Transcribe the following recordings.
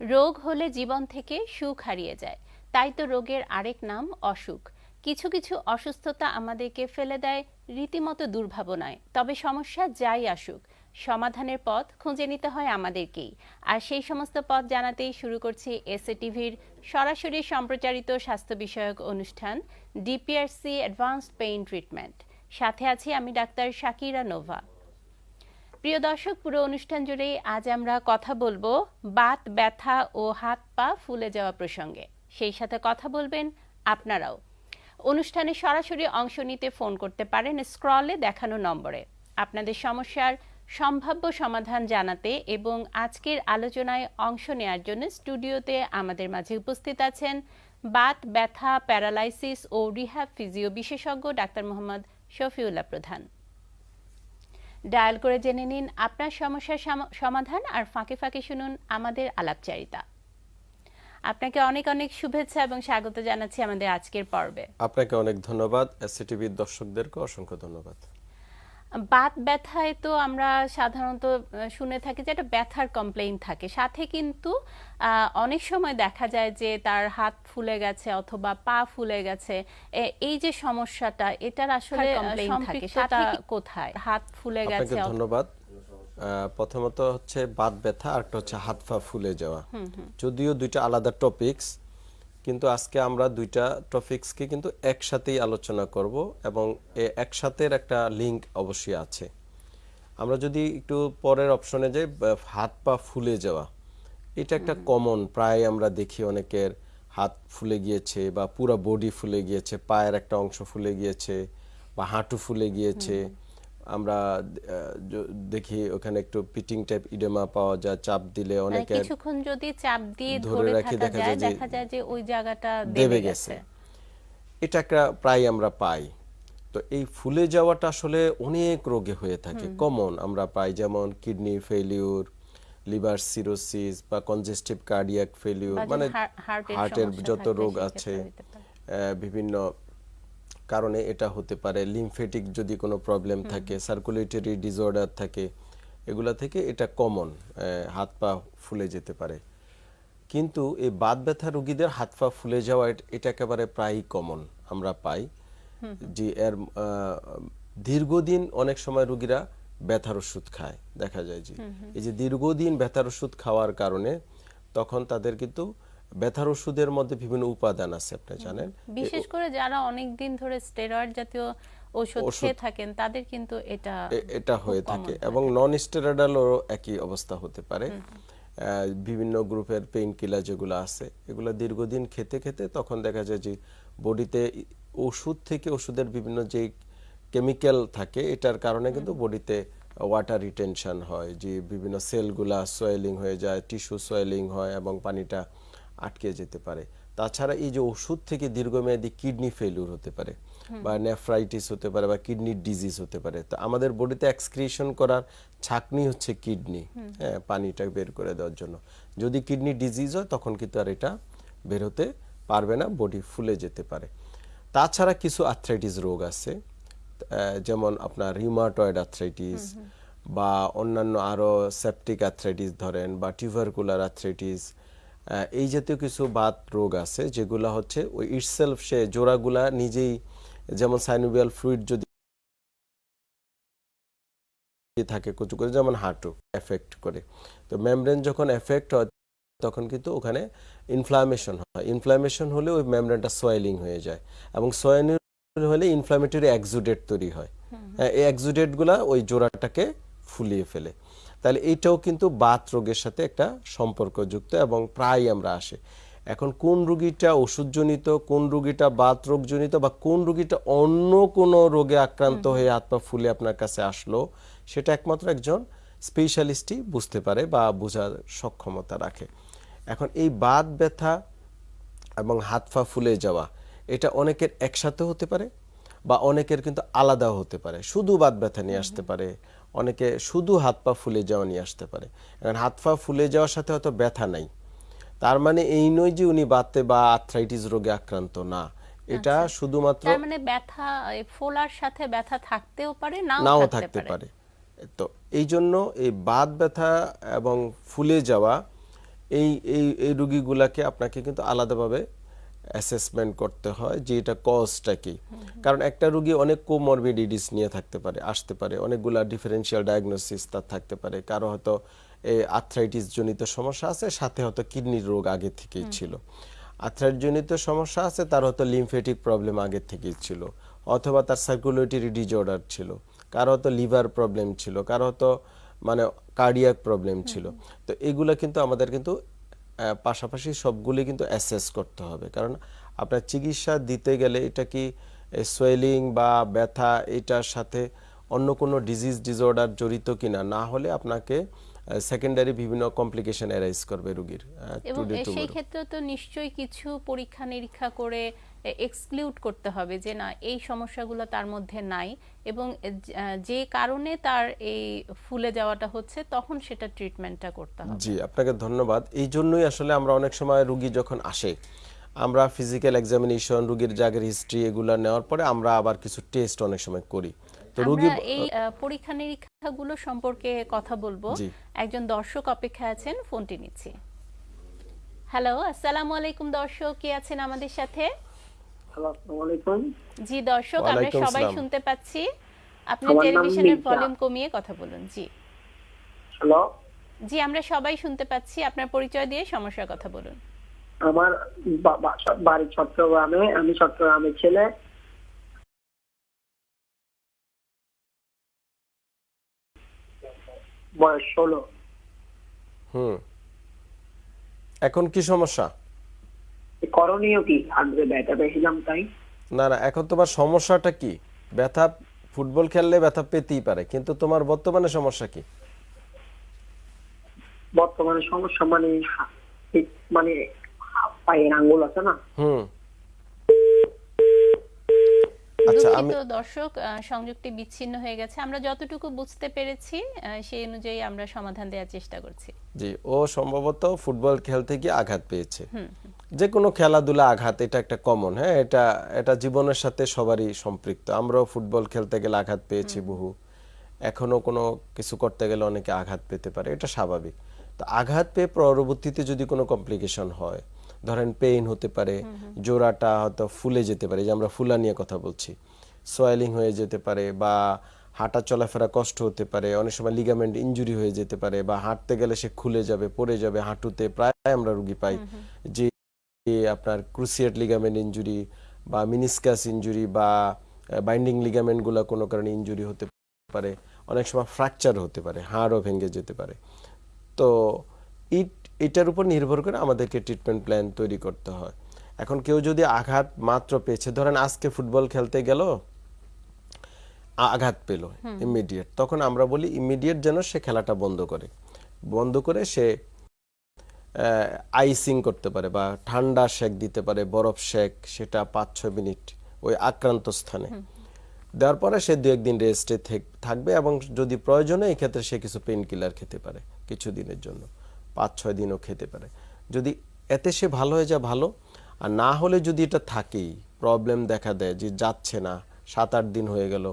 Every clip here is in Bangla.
রোগ হলে জীবন থেকে সুখ হারিয়ে যায়। তাই তো রোগের আরেক নাম অসুখ। কিছু কিছু অসুস্থতা আমাদেরকে ফেলে দেয় রীতিমতো দুর্ভাবনায়। তবে সমস্যা যাই আসুক, সমাধানের পথ খুঁজে নিতে হয় আমাদেরকেই। আর সেই সমস্ত পথ জানাতেই শুরু করছি এসএ টিভির সরাসরি সম্প্রচারিত স্বাস্থ্য বিষয়ক অনুষ্ঠান, ডিপিআরসি অ্যাডভান্সড পেইন ট্রিটমেন্ট সাথে আছি আমি ডাক্তার শাকিরা নোভা। প্রিয় দর্শক, পুরো অনুষ্ঠান জুড়েই আজ আমরা কথা বলব বাত, ব্যথা ও হাত পা ফুলে যাওয়া প্রসঙ্গে। সেই সাথে কথা বলবেন আপনারাও। অনুষ্ঠানে সরাসরি অংশ নিতে ফোন করতে পারেন স্ক্রলে দেখানো নম্বরে। আপনাদের সমস্যার সম্ভাব্য সমাধান জানাতে এবং আজকের আলোচনায় অংশ নেয়ার জন্য স্টুডিওতে আমাদের মাঝে উপস্থিত আছেন বাত, ব্যথা, প্যারালাইসিস ও রিহ্যাব ফিজিও বিশেষজ্ঞ ডাক্তার মোহাম্মদ শফিউল্লাহ প্রধান। ডায়াল করে জেনে নিন আপনার সমস্যার সমাধান আর ফাঁকে ফাঁকে শুনুন আমাদের আলাপচারিতা। আপনাকে অনেক অনেক শুভেচ্ছা এবং স্বাগত জানাচ্ছি আমাদের আজকের পর্বে। আপনাকে অনেক ধন্যবাদ। এসসিটিভির দর্শকদেরকে অসংখ্য ধন্যবাদ। বাত ব্যথায় তো আমরা সাধারণত শুনে থাকি যে একটা ব্যথার কমপ্লেইন থাকে। সাথে কিন্তু অনেক সময় দেখা যায় যে তার হাত ফুলে গেছে অথবা পা ফুলে গেছে। এই যে সমস্যাটা এটার আসলে কমপ্লেইন থাকে। সেটা কোথায়? হাত ফুলে গেছে ধন্যবাদ। প্রথমত হচ্ছে বাত ব্যথা আর একটা হচ্ছে হাত পা ফুলে যাওয়া। যদিও দুইটা আলাদা টপিকস কিন্তু আজকে আমরা দুইটা টপিক্সকে কিন্তু একসাথেই আলোচনা করব এবং একসাথের একটা লিঙ্ক অবশ্যই আছে। আমরা যদি একটু পরের অপশনে যাই হাত পা ফুলে যাওয়া। এটা একটা কমন প্রায় আমরা দেখি অনেকের হাত ফুলে গিয়েছে বা পুরো বডি ফুলে গিয়েছে পায়ের একটা অংশ ফুলে গিয়েছে বা হাঁটু ফুলে গিয়েছে। আমরা দেখি ওখানে একটু পিটিং টাইপ ইডেমা পাওয়া যায় চাপ দিলে মানে অনেকে কিছুক্ষণ যদি চাপ দিয়ে ধরে রাখি দেখা যায় দেখা যায় যে ওই জায়গাটা দেবে গেছে। এটা একটা প্রায় আমরা পাই। তো এই ফুলে যাওয়াটা আসলে অনেক রোগে হয়ে থাকে কমন আমরা পাই যেমন কিডনি ফেলিউর লিভার সিরোসিস বা কনজেস্টিভ কার্ডিয়াক ফেলিউর মানে হার্টের যত রোগ আছে বিভিন্ন কারণে এটা হতে পারে লিমফেটিক যদি কোনো প্রবলেম থাকে সার্কুলেটরি ডিসঅর্ডার থাকে এগুলা থেকে এটা কমন হাত পা ফুলে যেতে পারে। কিন্তু এই বাত ব্যথা রোগীদের হাত পা ফুলে যাওয়া এটা একেবারে প্রায়ই কমন আমরা পাই। যে এর দীর্ঘদিন অনেক সময় রোগীরা ব্যথার ওষুধ খায় দেখা যায় যে। এই যে দীর্ঘদিন ব্যথার ওষুধ খাওয়ার কারণে তখন তাদের কিন্তু ব্যথার ওষুধের মধ্যে বিভিন্ন উপাদান আছে আপনি জানেন। বিশেষ করে যারা অনেক দিন ধরে স্টেরয়েড জাতীয় ওষুধ খেয়ে থাকেন তাদের কিন্তু এটা এটা হয়ে থাকে এবং নন স্টেরয়েডালও একই অবস্থা হতে পারে। বিভিন্ন গ্রুপের পেইন কিলার যেগুলো আছে এগুলো দীর্ঘদিন খেতে খেতে তখন দেখা যায় যে বডিতে ওষুধ থেকে ওষুধের বিভিন্ন যে কেমিক্যাল থাকে এটার কারণে কিন্তু বডিতে ওয়াটার রিটেনশন হয় যে বিভিন্ন সেলগুলা সোয়েলিং হয়ে যায় টিস্যু সোয়েলিং হয় এবং পানিটা আটকে যেতে পারে। তাছাড়া এই যে ওষুধ থেকে দীর্ঘমেয়াদী কিডনি ফেলিউর হতে পারে বা নেফ্রাইটিস হতে পারে বা কিডনি ডিজিজ হতে পারে। তো আমাদের বডিতে এক্সক্রিশন করার ছাকনি হচ্ছে কিডনি হ্যাঁ পানিটা বের করে দেওয়ার জন্য। যদি কিডনি ডিজিজ হয় তখন কিন্তু আর এটা বের হতে পারবে না বডি ফুলে যেতে পারে। তাছাড়া কিছু আর্থ্রাইটিস রোগ আছে যেমন আপনার রিউমাটয়েড আর্থ্রাইটিস বা অন্যান্য আরও সেপটিক আর্থ্রাইটিস ধরেন বা টিউবারকুলার আর্থ্রাইটিস এই জাতীয় কিছু বাত রোগ আছে যেগুলা হচ্ছে ওই ইটসেলফ সে জোড়াগুলা নিজেই যেমন সাইনোভিয়াল ফ্লুইড যদি থাকে কুচু করে যেমন হাঁটু এফেক্ট করে। তো মেমব্রেন যখন এফেক্ট হয় তখন কিন্তু ওখানে ইনফ্লামেশন হয়। ইনফ্লামেশন হলে ওই মেমব্রেনটা সোয়েলিং হয়ে যায় এবং সোয়েলিং হলে ইনফ্লামেটরি এক্সুডেট তৈরি হয়। এই এক্সুডেটগুলা ওই জোড়াটাকে ফুলিয়ে ফেলে। তাহলে এইটাও কিন্তু বাত রোগের সাথে একটা সম্পর্কযুক্ত এবং প্রায় আমরা আসে। এখন কোন রুগীটা ওষুধজনিত কোন রুগীটা বাত রোগজনিত বা কোন রুগীটা অন্য কোনো রোগে আক্রান্ত হয়ে হাত পা ফুলে আপনার কাছে আসলো সেটা একমাত্র একজন স্পেশালিস্টই বুঝতে পারে বা বোঝার সক্ষমতা রাখে। এখন এই বাত ব্যথা এবং হাত পা ফুলে যাওয়া এটা অনেকের একসাথে হতে পারে বা অনেকের কিন্তু আলাদাও হতে পারে। শুধু বাত ব্যথা নিয়ে আসতে পারে অনেকে শুধু হাত পা ফুলে যাওয়া নিয়ে আসতে পারে। এখন হাত পা ফুলে যাওয়ার সাথে হয়তো ব্যথা নাই। তার মানে এই নয় যে উনি বাতে বা আর্থ্রাইটিস রোগে আক্রান্ত না। এটা আচ্ছা। শুধুমাত্র তার মানে ব্যথা ফোলার সাথে ব্যথা থাকতেও পারে নাও থাকতে পারে। তো এই জন্য এই বাত ব্যথা এবং ফুলে যাওয়া এই এই এই রুগীগুলাকে আপনাকে কিন্তু আলাদাভাবে অ্যাসেসমেন্ট করতে হয় যে এটা কজটা কি। কারণ একটা রুগী অনেক কোমরবিডিটিস নিয়ে থাকতে পারে আসতে পারে অনেকগুলা ডিফারেন্সিয়াল ডায়াগনোসিস তার থাকতে পারে। কারও হয়তো আর্থ্রাইটিস জনিত সমস্যা আছে সাথে হয়তো কিডনির রোগ আগে থেকেই ছিল। আর্থ্রাইটিস জনিত সমস্যা আছে তার হয়তো লিমফেটিক প্রবলেম আগে থেকেই ছিল। অথবা তার সার্কুলেটরি ডিজঅর্ডার ছিল। কারও হয়তো লিভার প্রবলেম ছিল। কারও হয়তো মানে কার্ডিয়াক প্রবলেম ছিল। তো এগুলা কিন্তু আমাদের কিন্তু পাশাপাশি সবগুলি কিন্তু অ্যাসেস করতে হবে। কারণ আপনার চিকিৎসা দিতে গেলে এটা কি সোয়েলিং বা ব্যথা এটার সাথে অন্য কোনো ডিজিজ ডিসঅর্ডার জড়িত কিনা না হলে আপনাকে সেকেন্ডারি বিভিন্ন কমপ্লিকেশন অ্যারাইজ করবে রোগীর এবং সেই ক্ষেত্রে তো নিশ্চয়ই কিছু পরীক্ষা নিরীক্ষা করে এক্সক্লুড করতে হবে যে না এই সমস্যাগুলো তার মধ্যে নাই এবং যে- কারণে তার এই ফুলে যাওয়াটা হচ্ছে তখন সেটা ট্রিটমেন্টটা করতে হবে। জি আপনাকে ধন্যবাদ। এই জন্যই আসলে আমরা অনেক সময় রুগী যখন আসে আমরা ফিজিক্যাল এক্সামিনেশন রুগীর জাগের হিস্ট্রি এগুলো নেওয়ার পরে আমরা আবার কিছু টেস্ট অনেক সময় করি। তো রুগী এই পরীক্ষা নিরীক্ষাগুলো সম্পর্কে কথা বলব। একজন দর্শক অপেক্ষায় আছেন ফোনটি নিচ্ছি। হ্যালো আসসালামু আলাইকুম দর্শক কে আছেন আমাদের সাথে? আসসালামু আলাইকুম। জি দর্শক আমরা সবাই শুনতে পাচ্ছি। আপনি টেলিভিশনের ভলিউম কমিয়ে কথা বলুন। জি। হ্যালো। জি আমরা সবাই শুনতে পাচ্ছি। আপনার পরিচয় দিয়ে সমস্যার কথা বলুন। আমার বাড়ি চট্টগ্রামে। আমি চট্টগ্রামের ছেলে। বয়স ষোলো। হুম। এখন কি সমস্যা? করণীয় কি? হাঁটবে ব্যথা পেয়েছিলাম তাই। না না এখন তোমার সমস্যাটা কি? ব্যথা ফুটবল খেললে ব্যথা পেতেই পারে কিন্তু তোমার বর্তমানে সমস্যা কি? বর্তমানে সমস্যা মানে মানে পায়ের আঙ্গুল আছে না? হুম। আচ্ছা দুঃখিত দর্শক সংযোগটি বিচ্ছিন্ন হয়ে গেছে। আমরা যতটুকু বুঝতে পেরেছি সেই অনুযায়ী আমরা সমাধান দেওয়ার চেষ্টা করছি। জি ও সম্ভবত ফুটবল খেলতে গিয়ে আঘাত পেয়েছে। যে কোনো খেলাধুলা আঘাত এটা একটা কমন হ্যাঁ? এটা এটা জীবনের সাথে সবারই সম্পৃক্ত। আমরাও ফুটবল খেলতে গেলে আঘাত পেয়েছি বহু। এখনও কোনো কিছু করতে গেলে অনেকে আঘাত পেতে পারে এটা স্বাভাবিক। তো আঘাত পেয়ে পরবর্তীতে যদি কোনো কমপ্লিকেশন হয় ধরেন পেইন হতে পারে জোড়াটা হয়তো ফুলে যেতে পারে যে আমরা ফুলা নিয়ে কথা বলছি। সোয়েলিং হয়ে যেতে পারে বা হাঁটা চলাফেরা কষ্ট হতে পারে অনেক সময় লিগামেন্ট ইনজুরি হয়ে যেতে পারে বা হাঁটতে গেলে সে খুলে যাবে পড়ে যাবে হাঁটুতে প্রায় আমরা রুগী পাই। যে আপনার ক্রুসিয়েট লিগামেন্ট ইনজুরি বা মিনিসকাস ইনজুরি বা বাইন্ডিং লিগামেন্টগুলো কোনো কারণে ইনজুরি হতে পারে অনেক সময় ফ্র্যাকচার হতে পারে হাড়ও ভেঙে যেতে পারে। তো ইট এটার উপর নির্ভর করে আমাদেরকে ট্রিটমেন্ট প্ল্যান তৈরি করতে হয়। এখন কেউ যদি আঘাত মাত্র পেয়েছে ধরেন আজকে ফুটবল খেলতে গেল আঘাত পেল ইমিডিয়েট তখন আমরা বলি ইমিডিয়েট যেন সে খেলাটা বন্ধ করে। বন্ধ করে সে আইসিং করতে পারে বা ঠান্ডা শেক দিতে পারে বরফ শেক সেটা পাঁচ ছয় মিনিট ওই আক্রান্ত স্থানে। দেওয়ার পরে সে দু একদিন রেস্টে থাকবে এবং যদি প্রয়োজনে এই ক্ষেত্রে সে কিছু পেইন কিলার খেতে পারে কিছু দিনের জন্য। পাঁচ ছয় দিনও খেতে পারে। যদি এতে সে ভালো হয়ে যায় ভালো। আর না হলে যদি এটা থাকেই প্রবলেম দেখা দেয় যে যাচ্ছে না সাত আট দিন হয়ে গেল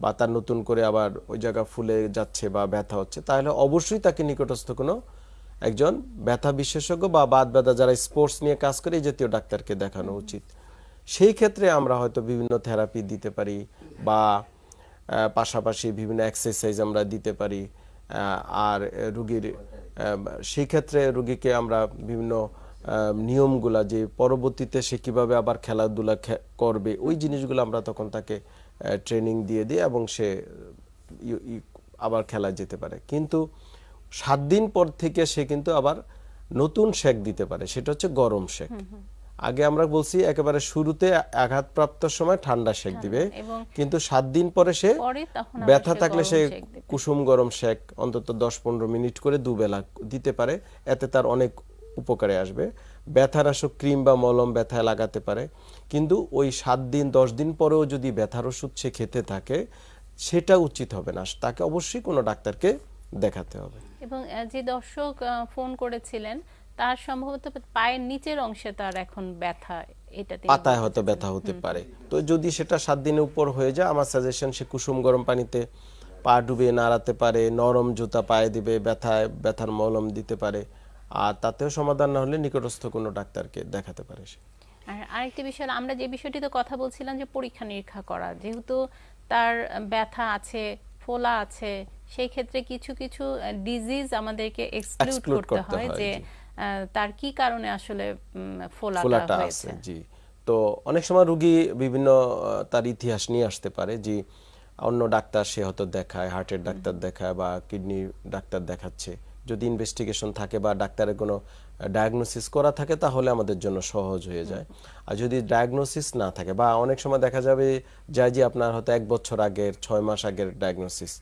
বা তার নতুন করে আবার ওই জায়গা ফুলে যাচ্ছে বা ব্যথা হচ্ছে তাহলে অবশ্যই তাকে নিকটস্থ কোনো একজন ব্যথা বিশেষজ্ঞ বা বাদ ব্যথা যারা স্পোর্টস নিয়ে কাজ করে এই জাতীয় ডাক্তারকে দেখানো উচিত। সেই ক্ষেত্রে আমরা হয়তো বিভিন্ন থেরাপি দিতে পারি বা পাশাপাশি বিভিন্ন এক্সারসাইজ আমরা দিতে পারি আর রুগীর সেই ক্ষেত্রে রুগীকে আমরা বিভিন্ন নিয়মগুলা যে পরবর্তীতে সে কীভাবে আবার খেলাধুলা করবে, ওই জিনিসগুলো আমরা তখন তাকে ট্রেনিং দিয়ে দিই এবং সে আবার খেলা যেতে পারে। কিন্তু সাত দিন পর থেকে সে কিন্তু আবার নতুন শেক দিতে পারে। সেটা হচ্ছে গরম শেক। আগে আমরা বলছি একেবারে শুরুতে আঘাতপ্রাপ্ত সময় ঠান্ডা শেক দিবে। কিন্তু সাত দিন পরে সে ব্যথা থাকলে সে কুসুম গরম শেক অন্তত দশ পনেরো মিনিট করে দুবেলা দিতে পারে। এতে তার অনেক উপকারে আসবে। ব্যথানাশক ক্রিম বা মলম ব্যথায় লাগাতে পারে। কিন্তু ওই সাত দিন দশ দিন পরেও যদি ব্যথার ওষুধ সে খেতে থাকে সেটা উচিত হবে না। তাকে অবশ্যই কোনো ডাক্তারকে দেখাতে হবে। এবং যে দর্শক ফোন করেছিলেন তার সম্ভবত পায়ের নিচের অংশে তার এখন ব্যথা এটা পাতায় হয়তো ব্যথা হতে পারে। তো যদি সেটা সাত দিনের উপর হয়ে যায় আমার সাজেশন সে কুসুম গরম পানিতে পা ডুবিয়ে নাড়াতে পারে নরম জুতা পায়ে দিবে ব্যথায় ব্যথার মলম দিতে পারে আর তাতেও সমাধান না হলে নিকটস্থ কোনো ডাক্তারকে দেখাতে পারে সে। আর আরেকটি বিষয় আমরা যে বিষয়টিতে কথা বলছিলাম যে পরীক্ষা নিরীক্ষা করা যেহেতু তার ব্যথা আছে ফোলা আছে সেই ক্ষেত্রে কিছু কিছু ডিজিজ আমাদেরকে এক্সক্লুড করতে হয় যে তার কি কারণে আসলে ফোলাটা হয়েছে? জি। তো অনেক সময় রুগী বিভিন্ন তার ইতিহাস নিয়ে আসতে পারে যে অন্য ডাক্তার সে হয়তো দেখায় হার্টের ডাক্তার দেখায় বা কিডনি ডাক্তার দেখাচ্ছে। যদি ইনভেস্টিগেশন থাকে বা ডাক্তারের কোনো ডায়াগনোসিস করা থাকে তাহলে আমাদের জন্য সহজ হয়ে যায়। আর যদি ডায়াগনোসিস না থাকে বা অনেক সময় দেখা যাবে যায় যে আপনার হয়তো এক বছর আগের ছয় মাস আগের ডায়াগনোসিস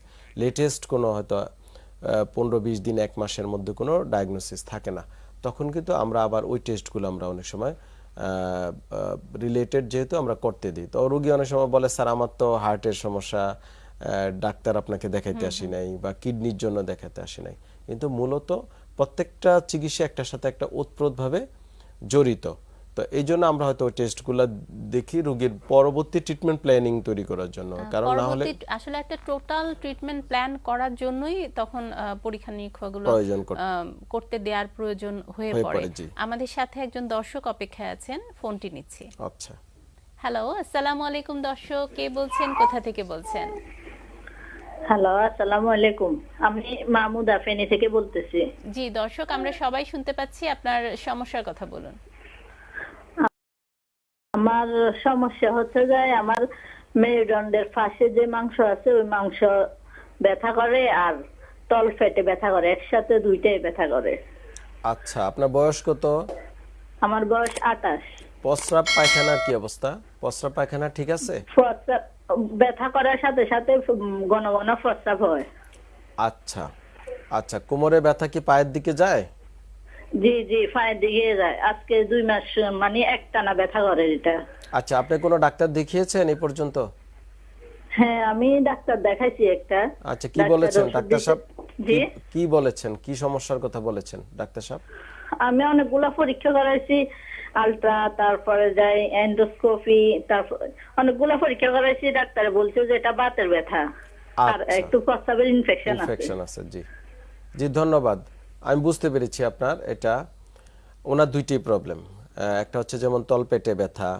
লেটেস্ট কোনো হয়তো পনেরো বিশ দিন এক মাসের মধ্যে কোনো ডায়াগনোসিস থাকে না। তখন কিন্তু আমরা আবার ওই টেস্টগুলো আমরা অনেক সময় রিলেটেড যেহেতু আমরা করতে দিই। তো রুগী অনেক সময় বলে স্যার আমার তো হার্টের সমস্যা ডাক্তার আপনাকে দেখাইতে আসি নাই বা কিডনির জন্য দেখাতে আসি নাই। কিন্তু মূলত প্রত্যেকটা চিকিৎসা একটার সাথে একটা ওতপ্রোতভাবে জড়িত। তো এই জন্য আমরা হয়তো ওই টেস্টগুলো দেখি রোগীর পরবর্তী ট্রিটমেন্ট প্ল্যানিং তৈরি করার জন্য। কারণ না হলে আসলে একটা টোটাল ট্রিটমেন্ট প্ল্যান করার জন্যই তখন পরীক্ষা নিরীক্ষাগুলো করতে দেওয়ার প্রয়োজন হয়ে হয়ে পড়ে। পড়ে, আমাদের সাথে একজন দর্শক অপেক্ষায় আছেন ফোনটি নিচ্ছি। আচ্ছা। হ্যালো আসসালামু আলাইকুম দর্শক কে বলছেন কোথা থেকে বলছেন? হ্যালো আসসালামু আলাইকুম। আমি মাহমুদা ফেনী থেকে বলতেছি। জি দর্শক আমরা সবাই শুনতে পাচ্ছি আপনার সমস্যার কথা বলুন। আমার সমস্যা হচ্ছে যে আমার মেরুদণ্ডের পাশে যে মাংস আছে ওই মাংস ব্যথা করে আর তল ফেটে ব্যথা করে একসাথে দুইটাই ব্যথা করে। আচ্ছা আপনার বয়স কত? আমার বয়স আটাশ প্রস্রাব পায়খানার কি অবস্থা? প্রস্রাব পায়খানা ঠিক আছে? ব্যথা করার সাথে সাথে ঘন ঘন প্রস্রাব হয়। আচ্ছা আচ্ছা কোমরে ব্যথা কি পায়ের দিকে যায়? জি জি পায়ের দিকে যায়। আজকে দুই মাস মানে একটানা ব্যথা করে এটা। আচ্ছা আপনি কোনো ডাক্তার দেখিয়েছেন এই পর্যন্ত? হ্যাঁ আমি ডাক্তার দেখাইছি একটা। আচ্ছা কি বলেছেন? ডাক্তার সাহেব জি কি- কি বলেছেন? কি সমস্যার কথা বলেছেন ডাক্তার সাহেব? আমি অনেকগুলা পরীক্ষা করাইছি আলট্রা তারপরে যাই এন্ডোস্কোপি তারপর অনেকগুলা পরীক্ষা করাইছি ডাক্তারে বলছে যে এটা বাতের ব্যথা। আর আচ্ছা। একটু প্রস্রাবের ইনফেকশন আছে। ইনফেকশন আছে জি। জি ধন্যবাদ। আমি বুঝতে পেরেছি আপনার এটা ওনার দুইটি প্রবলেম একটা হচ্ছে যেমন তলপেটে ব্যথা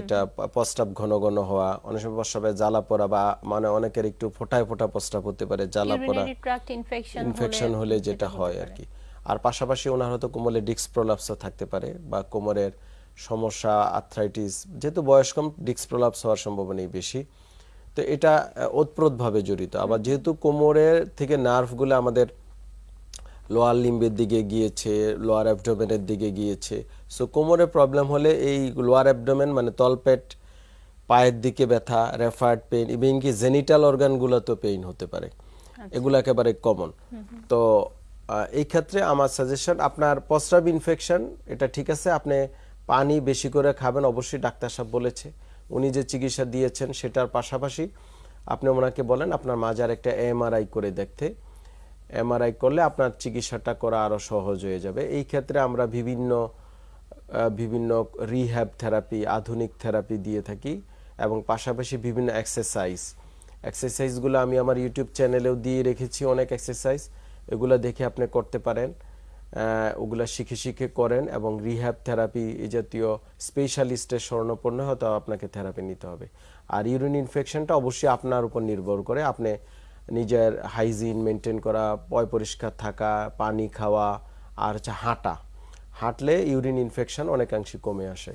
এটা প্রস্রাব ঘন ঘন হওয়া অনেক সময় প্রস্রাবে জ্বালা পড়া বা মানে অনেকের একটু ফোটায় ফোটা প্রস্রাব হতে পারে জ্বালা পড়া ইনফেকশন হলে যেটা হয় আর কি। আর পাশাপাশি ওনার হয়তো কোমরে ডিস্ক প্রলাপস থাকতে পারে বা কোমরের সমস্যা আর্থ্রাইটিস যেহেতু বয়স কম ডিস্ক প্রলাপস হওয়ার সম্ভাবনাই বেশি। তো এটা ওতপ্রোতভাবে জড়িত। আবার যেহেতু কোমরের থেকে নার্ভগুলো আমাদের লোয়ার লিম্বের দিকে গিয়েছে লোয়ার অ্যাবডোমেনের দিকে গিয়েছে। সো কোমরে প্রবলেম হলে এই লোয়ার অ্যাবডোমেন মানে তলপেট পায়ের দিকে ব্যথা রেফার্ড পেইন ইভেন কি জেনিটাল অর্গানগুলোতেও পেইন হতে পারে। এগুলো একেবারে কমন তো এই ক্ষেত্রে আমার সাজেশন আপনার প্রস্রাব ইনফেকশন এটা ঠিক আছে আপনি পানি বেশি করে খাবেন অবশ্যই ডাক্তার সাহেব বলেছে। উনি যে চিকিৎসা দিয়েছেন সেটার পাশাপাশি আপনি ওনাকে বলেন আপনার মাজার একটা এমআরআই করে দেখতে। এমআরআই করলে আপনার চিকিৎসাটা করা আরও সহজ হয়ে যাবে। এই ক্ষেত্রে আমরা বিভিন্ন বিভিন্ন রিহ্যাব থেরাপি আধুনিক থেরাপি দিয়ে থাকি এবং পাশাপাশি বিভিন্ন এক্সারসাইজ এক্সারসাইজগুলো আমি আমার ইউটিউব চ্যানেলেও দিয়ে রেখেছি অনেক এক্সারসাইজ এগুলো দেখে আপনি করতে পারেন। ওগুলা শিখে শিখে করেন এবং রিহ্যাব থেরাপি এই জাতীয় স্পেশালিস্টের স্বর্ণপন্ন হয়তো আপনাকে থেরাপি নিতে হবে। আর ইউরিন ইনফেকশনটা অবশ্যই আপনার উপর নির্ভর করে। আপনি নিজের হাইজিন মেনটেন করা পয় পরিষ্কার থাকা পানি খাওয়া আর হচ্ছে হাঁটা। হাঁটলে ইউরিন ইনফেকশন অনেকাংশে কমে আসে।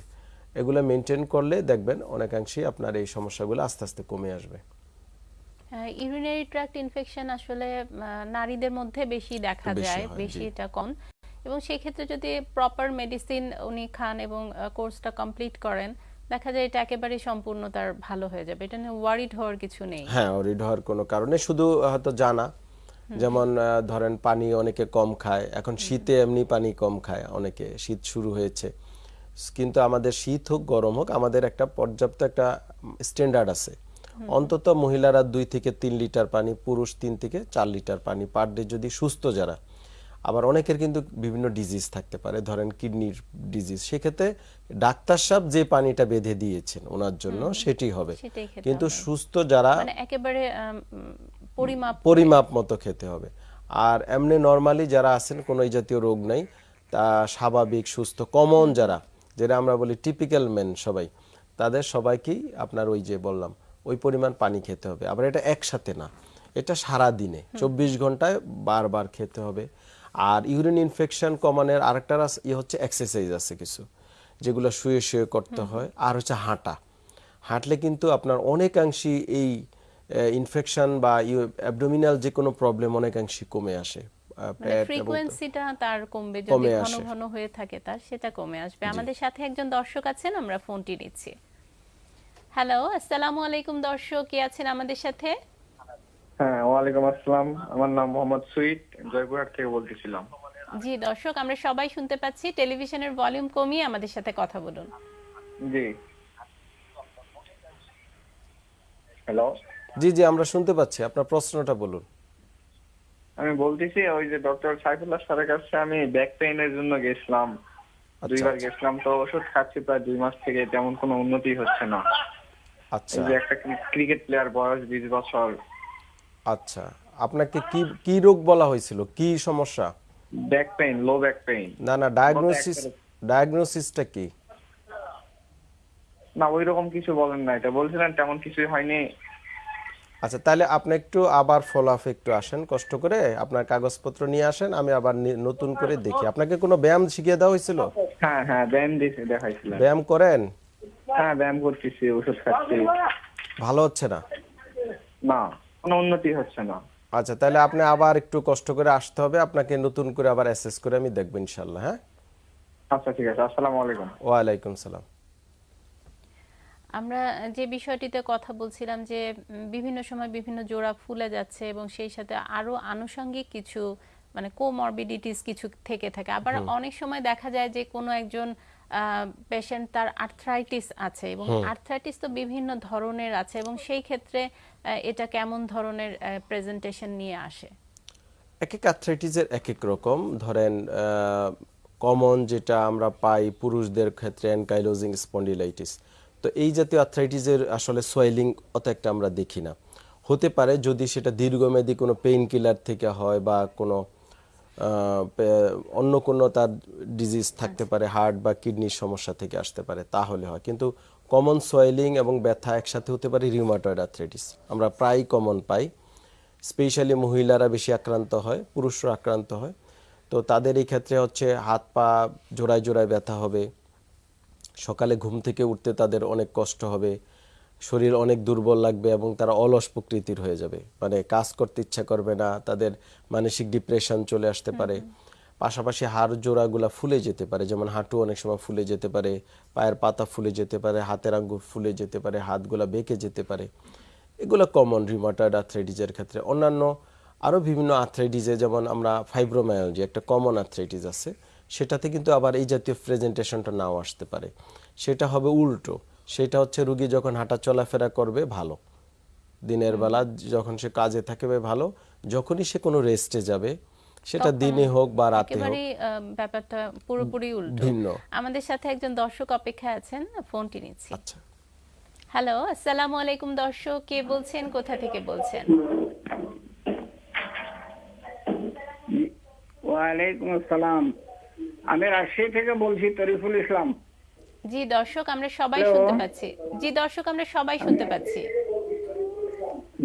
এগুলো মেনটেন করলে দেখবেন অনেকাংশেই আপনার এই সমস্যাগুলো আস্তে আস্তে কমে আসবে। ইউরিনারি ট্র্যাক্ট ইনফেকশন আসলে নারীদের মধ্যে বেশি দেখা যায় বেশি এটা কম। এবং সেক্ষেত্রে যদি প্রপার মেডিসিন উনি খান এবং কোর্সটা কমপ্লিট করেন দেখা যায় এটা একেবারে সম্পূর্ণ তার ভালো হয়ে যাবে। এটা নিয়ে ওয়ারিড হওয়ার কিছু নেই। হ্যাঁ ওয়ারিড হওয়ার কোনো কারণে শুধু হয়তো জানা। যেমন ধরেন পানি অনেকে কম খায়। এখন শীতে এমনি পানি কম খায় অনেকে। শীত শুরু হয়েছে। কিন্তু আমাদের শীত হোক গরম হোক আমাদের একটা পর্যাপ্ত একটা স্ট্যান্ডার্ড আছে। অন্তত মহিলারা দুই থেকে তিন লিটার পানি পুরুষ তিন থেকে চার লিটার পানি পার ডে যদি সুস্থ যারা আবার অনেকের কিন্তু বিভিন্ন ডিজিজ থাকতে পারে ধরেন কিডনির ডিজিজ সেক্ষেত্রে ডাক্তার সাহেব যে পানিটা বেঁধে দিয়েছেন ওনার জন্য সেটি হবে। কিন্তু সুস্থ যারা মানে একেবারে পরিমাপ পরিমাপ মতো খেতে হবে। আর এমনি নর্মালি যারা আছেন কোনো এই জাতীয় রোগ নাই তা স্বাভাবিক সুস্থ কমন যারা যেটা আমরা বলি টিপিক্যাল মেন সবাই তাদের সবাইকেই আপনার ওই যে বললাম ওই পরিমাণ পানি খেতে হবে। আবার এটা একসাথে না এটা সারা দিনে চব্বিশ ঘন্টায় বারবার খেতে হবে। আর ইউরিন ইনফেকশন কমানোর আরেকটা রাস- ই হচ্ছে এক্সারসাইজ আছে কিছু যেগুলো শুয়ে শুয়ে করতে হয়। আর হচ্ছে হাঁটা। হাঁটলে কিন্তু আপনার অনেকাংশই এই ইনফেকশন বা অ্যাবডোমিনাল যে কোনো প্রবলেম অনেকাংশই কমে আসে। মানে পেট ফ্রিকোয়েন্সিটা তার কমবে যদি ঘন ঘন হয়ে থাকে তার সেটা কমে আসবে। আমাদের সাথে একজন দর্শক আছেন আমরা ফোনটি নিচ্ছি। হ্যালো আসসালামু আলাইকুম দর্শক কে আছেন আমাদের সাথে? হ্যাঁ ওয়ালাইকুম আসসালাম। আমার নাম মোহাম্মদ সুইট জয়পুরহাট থেকে বলতেছিলাম। জি দর্শক আমরা সবাই শুনতে পাচ্ছি টেলিভিশনের ভলিউম কমিয়ে আমাদের সাথে কথা বলুন। জি। হ্যালো। জি জি আমরা শুনতে পাচ্ছি। আপনার প্রশ্নটা বলুন। আমি বলতেছি ওই যে ডক্টর সাইফুল্লাহ স্যারের কাছে আমি ব্যাক পেইনের জন্য গেছিলাম। আচ্ছা। দুইবার গেছিলাম তো ওষুধ খাচ্ছি প্রায় দুই মাস থেকে তেমন কোনো উন্নতি হচ্ছে না। আচ্ছা। যে একটা ক্রিকেট প্লেয়ার বয়স বিশ বছর আচ্ছা আপনাকে কি কি রোগ বলা হয়েছিল? কি সমস্যা? Back pain low back pain না না ডায়াগনোসিস ডায়াগনোসিসটা কি? না ওই রকম কিছু বলেন না এটা বলছিলেন তেমন কিছুই হয়নি। আচ্ছা তাহলে আপনি একটু আবার ফলো আপ একটু আসেন কষ্ট করে আপনার কাগজপত্র নিয়ে আসেন আমি আবার নতুন করে দেখি। আপনাকে কোনো ব্যায়াম শিখিয়ে দেওয়া হয়েছিল? হ্যাঁ হ্যাঁ ব্যায়াম দিয়েছে দেখাইছিলেন। ব্যায়াম করেন? হ্যাঁ ব্যায়াম করতেছি ওষুধ খাচ্ছি। ভালো হচ্ছে না? না। কোনো উন্নতি হচ্ছে না। আচ্ছা তাহলে আপনি আবার একটু কষ্ট করে আসতে হবে আপনাকে নতুন করে আবার অ্যাসেস করে আমি দেখব ইনশাল্লাহ হ্যাঁ? আচ্ছা ঠিক আছে আসসালামু আলাইকুম। ওয়ালাইকুম সালাম। আমরা যে বিষয়টিতে কথা বলছিলাম যে বিভিন্ন সময় বিভিন্ন জোড়া ফুলে যাচ্ছে এবং সেই সাথে আরও আনুষঙ্গিক কিছু মানে কোমরবিডিটিস কিছু থেকে থাকে। আবার অনেক সময় দেখা যায় যে কোনো একজন পেশেন্ট তার আর্থ্রাইটিস আছে এবং আর্থ্রাইটিস তো বিভিন্ন ধরনের আছে এবং সেই ক্ষেত্রে এটা কেমন ধরনের প্রেজেন্টেশন নিয়ে আসে? এক এক আর্থ্রাইটিসের এক এক রকম। ধরেন কমন যেটা আমরা পাই পুরুষদের ক্ষেত্রে অ্যানকাইলোজিং স্পন্ডিলাইটিস তো এই জাতীয় আর্থ্রাইটিসের আসলে সোয়েলিং অত একটা আমরা দেখি না। হতে পারে যদি সেটা দীর্ঘমেয়াদী কোনো পেইন কিলার থেকে হয় বা কোনো অন্য কোনো তার ডিজিজ থাকতে পারে হার্ট বা কিডনির সমস্যা থেকে আসতে পারে তাহলে হয়। কিন্তু কমন সোয়েলিং এবং ব্যথা একসাথে হতে পারে রিউমাটয়েড আর্থ্রাইটিস আমরা প্রায় কমন পাই। স্পেশালি মহিলারা বেশি আক্রান্ত হয়, পুরুষরা আক্রান্ত হয়। তো তাদের এই ক্ষেত্রে হচ্ছে হাত পা জোড়ায় জোড়ায় ব্যথা হবে। সকালে ঘুম থেকে উঠতে তাদের অনেক কষ্ট হবে। শরীর অনেক দুর্বল লাগবে এবং তারা অলস প্রকৃতির হয়ে যাবে। মানে কাজ করতে ইচ্ছা করবে না, তাদের মানসিক ডিপ্রেশন চলে আসতে পারে। পাশাপাশি হাড় জোড়াগুলা ফুলে যেতে পারে, যেমন হাঁটু অনেক সময় ফুলে যেতে পারে, পায়ের পাতা ফুলে যেতে পারে, হাতের আঙ্গুর ফুলে যেতে পারে, হাতগুলা বেঁকে যেতে পারে। এগুলো কমন রিমাটয়েড আর্থ্রাইটিসের ক্ষেত্রে। অন্যান্য আরও বিভিন্ন আর্থ্রাইটিসে যেমন আমরা ফাইব্রোমায়োলজি একটা কমন আর্থ্রাইটিস আছে, সেটাতে কিন্তু আবার এই জাতীয় প্রেজেন্টেশনটা নাও আসতে পারে। সেটা হবে উল্টো। সেটা হচ্ছে রুগী যখন হাঁটা চলাফেরা করবে, ভালো। দিনের বেলা যখন সে কাজে থাকবে, ভালো। যখনই সে কোনো রেস্টে যাবে সেটা দিনে হোক বা রাতে হোক। ব্যাপারটা পুরোপুরি উল্টো। ভিন্ন। আমাদের সাথে একজন দর্শক অপেক্ষায় আছেন ফোনটি নিচ্ছি। আচ্ছা। হ্যালো আসসালামু আলাইকুম দর্শক কে বলছেন কোথা থেকে বলছেন? ওয়ালাইকুম আসসালাম। আমি রাজশাহী থেকে বলছি তরিফুল ইসলাম। জি দর্শক আমরা সবাই শুনতে পাচ্ছি। জি দর্শক আমরা সবাই শুনতে পাচ্ছি।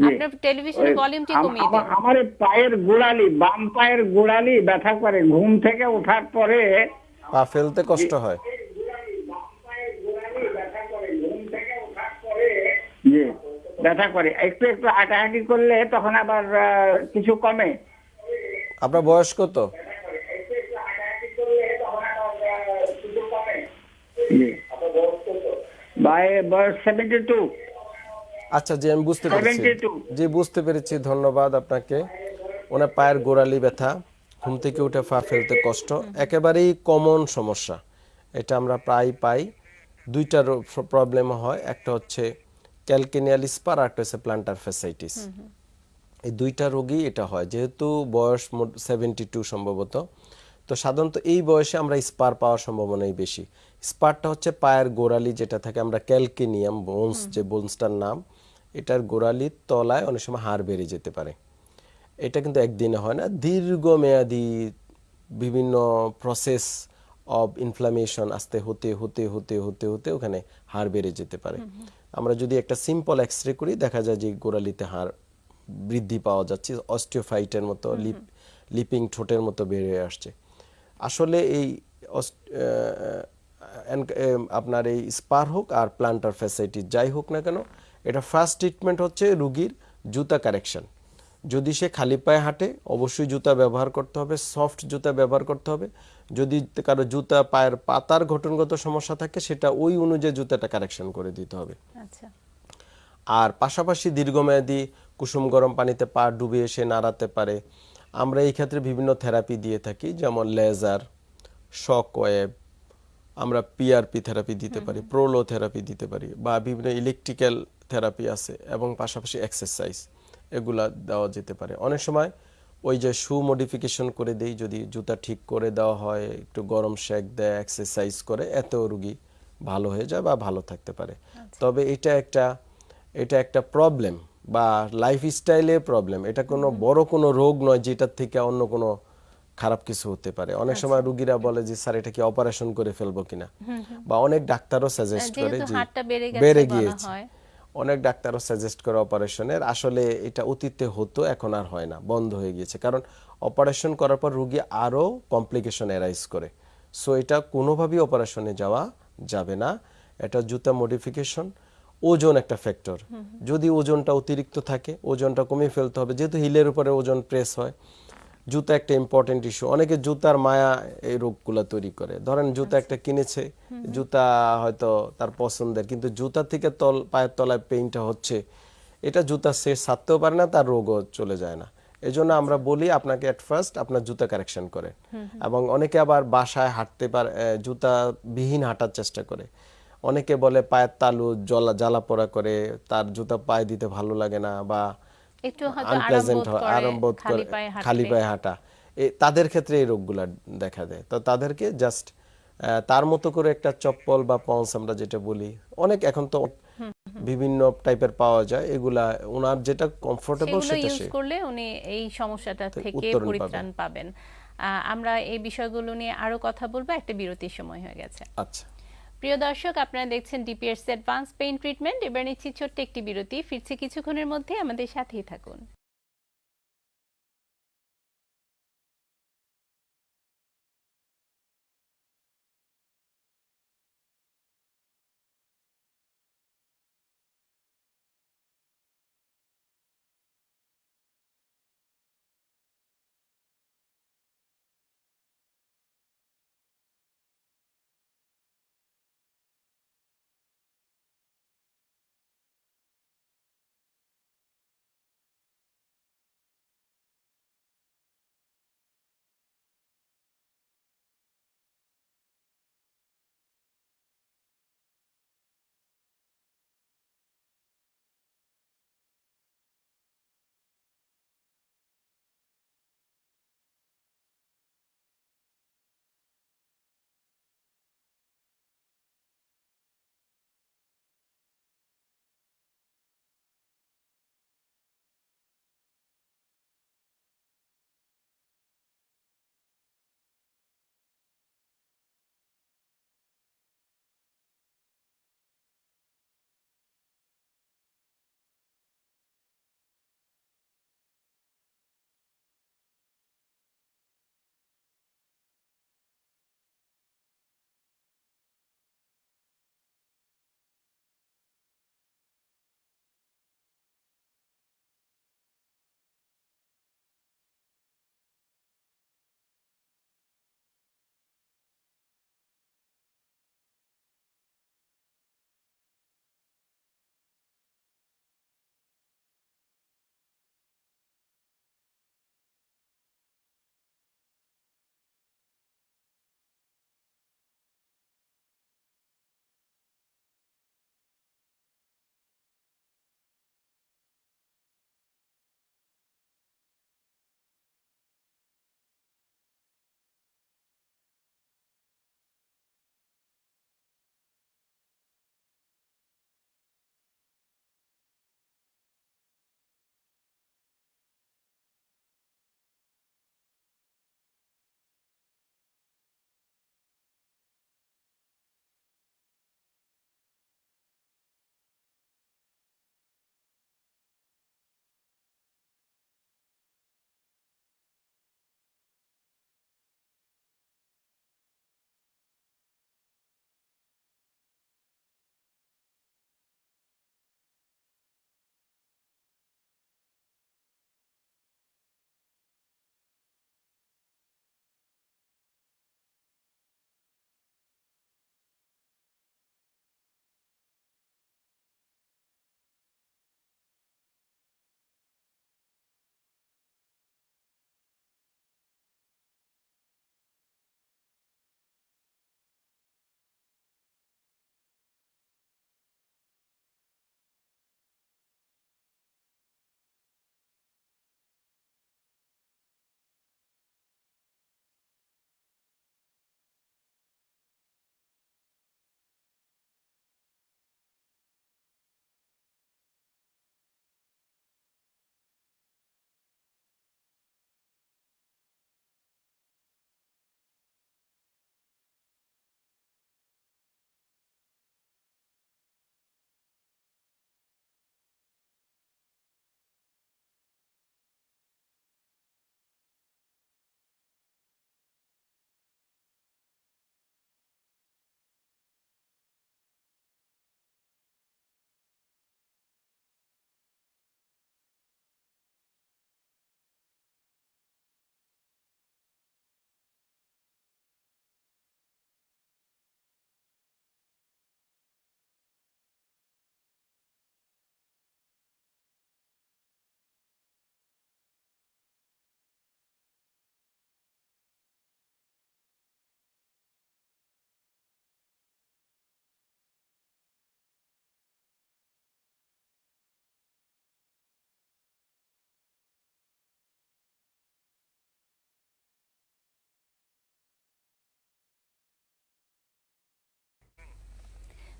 আপনার টেলিভিশনের ভলিউমটি কমিয়ে দিন। আমার- পায়ের গোড়ালি বাম পায়ের গোড়ালি ব্যথা করে। ঘুম থেকে ওঠার পরে পা ফেলতে কষ্ট হয়। জি ব্যথা করে। একটু একটু হাঁটাহাঁটি করলে তখন আবার আহ, কিছু কমে। আপনার বয়স কত? জি বয়স সেভেন্টি টু আচ্ছা জি আমি বুঝতে পেরেছি। 72 জি বুঝতে পেরেছি ধন্যবাদ আপনাকে। ওনার পায়ের গোড়ালি ব্যথা ঘুম থেকে উঠে পা ফেলতে কষ্ট একেবারেই কমন সমস্যা। এটা আমরা প্রায় পাই। দুইটা প্রবলেম হয়। একটা হচ্ছে ক্যালকেনিয়াল স্পার আর একটা হচ্ছে প্লান্টার ফেসাইটিস এই দুইটা রোগী এটা হয়। যেহেতু বয়স সেভেন্টি টু সম্ভবত। তো সাধারণত এই বয়সে আমরা স্পার পাওয়ার সম্ভাবনাই বেশি। স্পারটা হচ্ছে পায়ের গোড়ালি যেটা থাকে আমরা ক্যালকেনিয়াম বোনস যে বোনসটার নাম। এটার গোড়ালির তলায় অনেক সময় হাড় বেড়ে যেতে পারে। এটা কিন্তু একদিনে হয় না। দীর্ঘমেয়াদী বিভিন্ন প্রসেস অফ ইনফ্লামেশন আস্তে হতে হতে হতে হতে হতে ওখানে হাড় বেড়ে যেতে পারে। আমরা যদি একটা সিম্পল এক্স রে করি দেখা যায় যে গোড়ালিতে হাড় বৃদ্ধি পাওয়া যাচ্ছে অস্টিওফাইটের মতো লিপ লিপিং ঠোঁটের মতো বেড়ে আসছে। আসলে এই আপনার এই স্পার হোক আর প্লান্টার ফ্যাসাইটিস যাই হোক না কেন এটা ফার্স্ট ট্রিটমেন্ট হচ্ছে রুগীর জুতা কারেকশন যদি সে খালি পায়ে হাঁটে অবশ্যই জুতা ব্যবহার করতে হবে সফট জুতা ব্যবহার করতে হবে। যদি কারও জুতা পায়ের পাতার গঠনগত সমস্যা থাকে সেটা ওই অনুযায়ী জুতাটা কারেকশন করে দিতে হবে। আচ্ছা। আর পাশাপাশি দীর্ঘমেয়াদী কুসুম গরম পানিতে পা ডুবিয়ে সে নাড়াতে পারে। আমরা এই ক্ষেত্রে বিভিন্ন থেরাপি দিয়ে থাকি যেমন লেজার শক ওয়েব আমরা পিআরপি থেরাপি দিতে পারি প্রোলো থেরাপি দিতে পারি বা বিভিন্ন ইলেকট্রিক্যাল থেরাপি আছে এবং পাশাপাশি এক্সারসাইজ এগুলা দেওয়া যেতে পারে। অনেক সময় ওই যে শু মডিফিকেশন করে দেই যদি জুতা ঠিক করে দেওয়া হয় একটু গরম শেক দেয় এক্সারসাইজ করে এতেও রুগী ভালো হয়ে যায় বা ভালো থাকতে পারে। তবে এটা একটা এটা একটা প্রবলেম বা লাইফ স্টাইলে প্রবলেম এটা কোনো বড় কোনো রোগ নয় যেটার থেকে অন্য কোনো খারাপ কিছু হতে পারে। অনেক সময় রুগীরা বলে যে স্যার এটা কি অপারেশন করে ফেলব কিনা? বা অনেক ডাক্তারও সাজেস্ট করে যে বেড়ে গিয়েছে। অনেক ডাক্তারও সাজেস্ট করে অপারেশনের আসলে এটা অতীতে হতো এখন আর হয় না বন্ধ হয়ে গিয়েছে। কারণ অপারেশন করার পর রুগী আরও কমপ্লিকেশন অ্যারাইজ করে। সো এটা কোনোভাবেই অপারেশনে যাওয়া যাবে না। এটা জুতা মডিফিকেশন ওজন একটা ফ্যাক্টর যদি ওজনটা অতিরিক্ত থাকে ওজনটা কমিয়ে ফেলতে হবে। যেহেতু হিলের উপরে ওজন প্রেস হয় জুতা একটা ইম্পর্টেন্ট ইস্যু অনেকে জুতার মায়া এই রোগগুলো তৈরি করে। ধরেন জুতা একটা কিনেছে জুতা হয়তো তার পছন্দের কিন্তু জুতা থেকে তল পায়ের তলায় পেইনটা হচ্ছে এটা জুতা সে সারতেও পারে না তার রোগও চলে যায় না। এই জন্য আমরা বলি আপনাকে এট ফার্স্ট আপনার জুতা কারেকশন করে। এবং অনেকে আবার বাসায় হাঁটতে পারে জুতা বিহীন হাঁটার চেষ্টা করে। অনেকে বলে পায়ের তালু জলা জ্বালা পোড়া করে তার জুতা পায়ে দিতে ভালো লাগে না বা একটু হয়তো আরাম বোধ করে খালি পায়ে হাঁটা। তাদের ক্ষেত্রে এই রোগগুলা দেখা দেয়। তো তাদেরকে জাস্ট তার মতো করে একটা চপ্পল বা পন্স আমরা যেটা বলি অনেক এখন তো বিভিন্ন টাইপের পাওয়া যায় এগুলা ওনার যেটা কমফোর্টেবল সেটা ইউজ করলে উনি এই সমস্যাটা থেকে পরিত্রাণ পাবেন। আমরা এই বিষয়গুলো নিয়ে আরও কথা বলব একটা বিরতির সময় হয়ে গেছে। আচ্ছা। প্রিয় দর্শক, আপনারা দেখছেন ডিপিএস অ্যাডভান্স পেইন ট্রিটমেন্ট এবার নিচ্ছি ছোট্ট একটি বিরতি। ফিরছি কিছুক্ষণের মধ্যে আমাদের সাথেই থাকুন।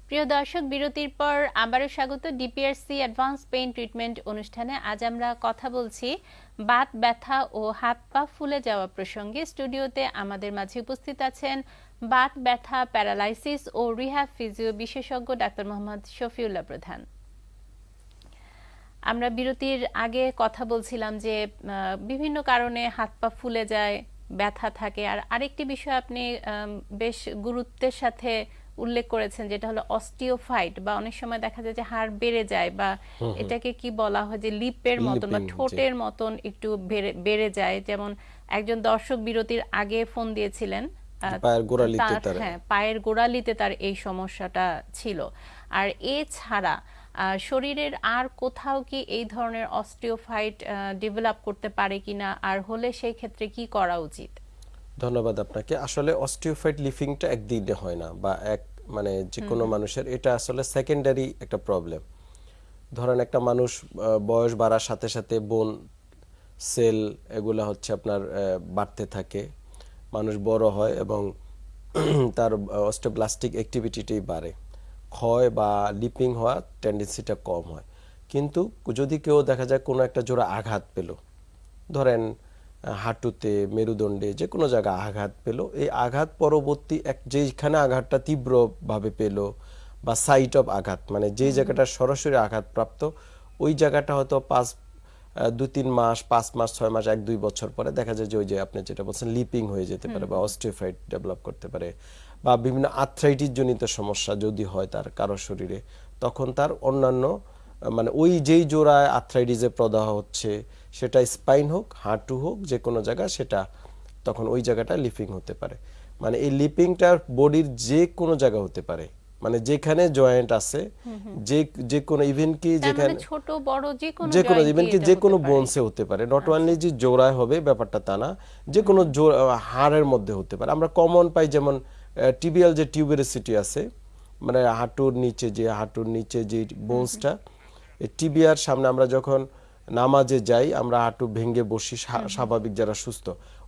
প্রিয় দর্শক, বিরতির পর আবারও স্বাগত ডিপিআরসি অ্যাডভান্স পেইন ট্রিটমেন্ট অনুষ্ঠানে। আজ আমরা কথা বলছি বাত, ব্যথা ও হাত পা ফুলে যাওয়া প্রসঙ্গে। স্টুডিওতে আমাদের মাঝে উপস্থিত আছেন বাত, ব্যথা, প্যারালাইসিস ও রিহ্যাব ফিজিও বিশেষজ্ঞ ডাক্তার মোহাম্মদ শফিউল্লাহ প্রধান। আমরা বিরতির আগে কথা বলছিলাম যে বিভিন্ন কারণে হাত পা ফুলে যায়, ব্যথা থাকে। আর আরেকটি বিষয় আপনি বেশ গুরুত্বের সাথে উল্লেখ করেছেন যেটা হলো অস্টিওফাইট বা অনেক সময় দেখা যায় যে হাড় বেড়ে যায় বা এটাকে কি বলা হয় যে লিপের মতন বা ঠোঁটের মতন একটু বেড়ে- বেড়ে যায়। যেমন একজন দর্শক বিরতির আগে ফোন দিয়েছিলেন পায়ের গোড়ালিতে তার- হ্যাঁ পায়ের গোড়ালিতে তার এই সমস্যাটা ছিল। আর এছাড়া আহ, শরীরের আর কোথাও কি এই ধরনের অস্টিওফাইট ডেভেলপ করতে পারে কিনা? আর হলে সেই ক্ষেত্রে কি করা উচিত? ধন্যবাদ আপনাকে। আসলে অস্টিওফাইট লিফিংটা একদিনে হয় না বা এক মানে যে কোনো মানুষের এটা আসলে সেকেন্ডারি একটা প্রবলেম ধরেন একটা মানুষ বয়স বাড়ার সাথে সাথে বোন সেল এগুলা হচ্ছে আপনার বাড়তে থাকে। মানুষ বড় হয় এবং তার অস্টোপ্লাস্টিক অ্যাক্টিভিটিটাই বাড়ে। ক্ষয় বা লিপিং হওয়ার টেন্ডেন্সিটা কম হয়। কিন্তু যদি কেউ দেখা যায় কোনো একটা জোড়া আঘাত পেল ধরেন হাঁটুতে মেরুদণ্ডে যে কোনো জায়গায় আঘাত পেল। এই আঘাত পরবর্তী এক যেখানে আঘাতটা তীব্রভাবে পেল বা সাইট অফ আঘাত মানে যেই জায়গাটা সরাসরি আঘাতপ্রাপ্ত ওই জায়গাটা হয়তো পাঁচ দু তিন মাস পাঁচ মাস ছয় মাস এক দুই বছর পরে দেখা যায় যে ওই যে আপনি যেটা বলছেন লিপিং হয়ে যেতে পারে বা অস্টিওফাইট ডেভেলপ করতে পারে বা বিভিন্ন আর্থ্রাইটিস জনিত সমস্যা যদি হয় তার কারও শরীরে তখন তার অন্যান্য মানে ওই যেই জোড়ায় আর্থ্রাইটিসে প্রদাহ হচ্ছে সেটা স্পাইন হোক হাঁটু হোক যে কোনো জায়গা সেটা তখন ওই জায়গাটা লিপিং হতে পারে। মানে এই লিপিংটা বডির যে কোনো জায়গা হতে পারে। মানে যেখানে জয়েন্ট আছে যে যে কোনো ইভেন কি মানে যেখানে ছোট বড় যে কোনো যে কোনো ইভেন কি যে কোনো। বোনসে হতে পারে। নট অনলি যে জোড়ায় হবে ব্যাপারটা তা না যে কোনো হাড়ের মধ্যে হতে পারে। আমরা কমন পাই যেমন টিবিয়াল যে টিউবেরিসিটি আছে মানে হাঁটুর নিচে যে হাঁটুর নিচে যে বোনসটা টিবিয়ার সামনে আমরা যখন নামাজে যাই আমরা হাঁটু ভেঙে বসি স্বাভাবিক যারা সুস্থ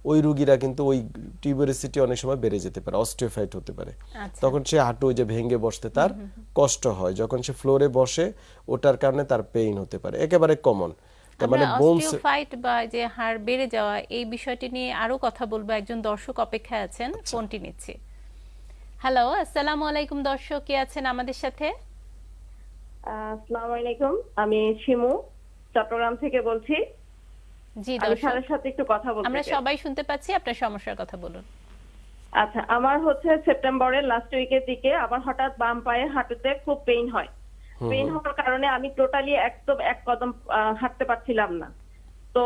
ওই রুগীরা কিন্তু ওই টিউবেরিসিটি অনেক সময় বেড়ে যেতে পারে অস্টিওফাইট হতে পারে। আচ্ছা। তখন সে হাঁটু ওই যে ভেঙে বসতে তার কষ্ট হয় যখন সে ফ্লোরে বসে ওটার কারণে তার পেইন হতে পারে একেবারে কমন। মানে বোনস অস্টিওফাইট বা যে হাড় বেড়ে যাওয়া এই বিষয়টি নিয়ে আরও কথা বলব একজন দর্শক অপেক্ষায় আছেন আচ্ছা। ফোনটি নিচ্ছি। হ্যালো আসসালামু আলাইকুম দর্শক কে আছেন আমাদের সাথে? আসসালামু আলাইকুম আমি শিমু। চট্টগ্রাম থেকে বলছি। জি আমি সাথে একটু কথা বলতে আমরা সবাই শুনতে পাচ্ছি আপনার সমস্যার কথা বলুন। আচ্ছা আমার হচ্ছে সেপ্টেম্বরের লাস্ট উইকের দিকে আমার হঠাৎ বাম পায়ে হাঁটুতে খুব পেইন হয়। পেইন হওয়ার কারণে আমি টোটালি একদম এক কদম আহ, হাঁটতে পারছিলাম না। তো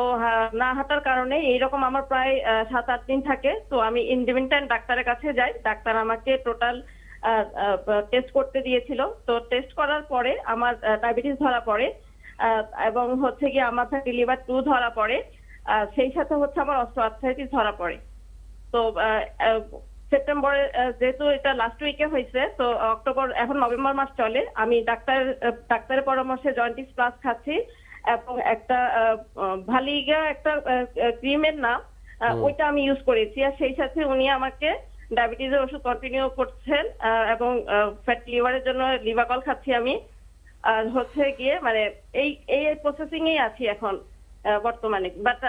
না হাঁটার কারণে এইরকম আমার প্রায় আহ, সাত আট দিন থাকে। তো আমি ইন্ডিপেন্ডেন্ট ডাক্তারের কাছে যাই। ডাক্তার আমাকে টোটাল টেস্ট করতে দিয়েছিল। তো টেস্ট করার পরে আমার ডায়াবেটিস ধরা পড়ে। এবং হচ্ছে কি আমার ফ্যাটি লিভার টু ধরা পড়ে। সেই সাথে হচ্ছে আমার অস্ট্রোআর্থ্রাইটিস ধরা পড়ে। তো সেপ্টেম্বরে যেহেতু এটা লাস্ট উইকে হয়েছে তো অক্টোবর এখন নভেম্বর মাস চলে। আমি ডাক্তার ডাক্তারের পরামর্শে জয়েন্টিস প্লাস খাচ্ছি এবং একটা ভালিগা একটা ক্রিমের নাম ওইটা আমি ইউজ করেছি। আর সেই সাথে উনি আমাকে ডায়াবেটিসের ওষুধ কন্টিনিউ করছেন এবং ফ্যাট লিভারের জন্য লিভাকল খাচ্ছি আমি। আর হচ্ছে গিয়ে মানে এই এই প্রসেসিং এই আছি এখন বর্তমানে। বাট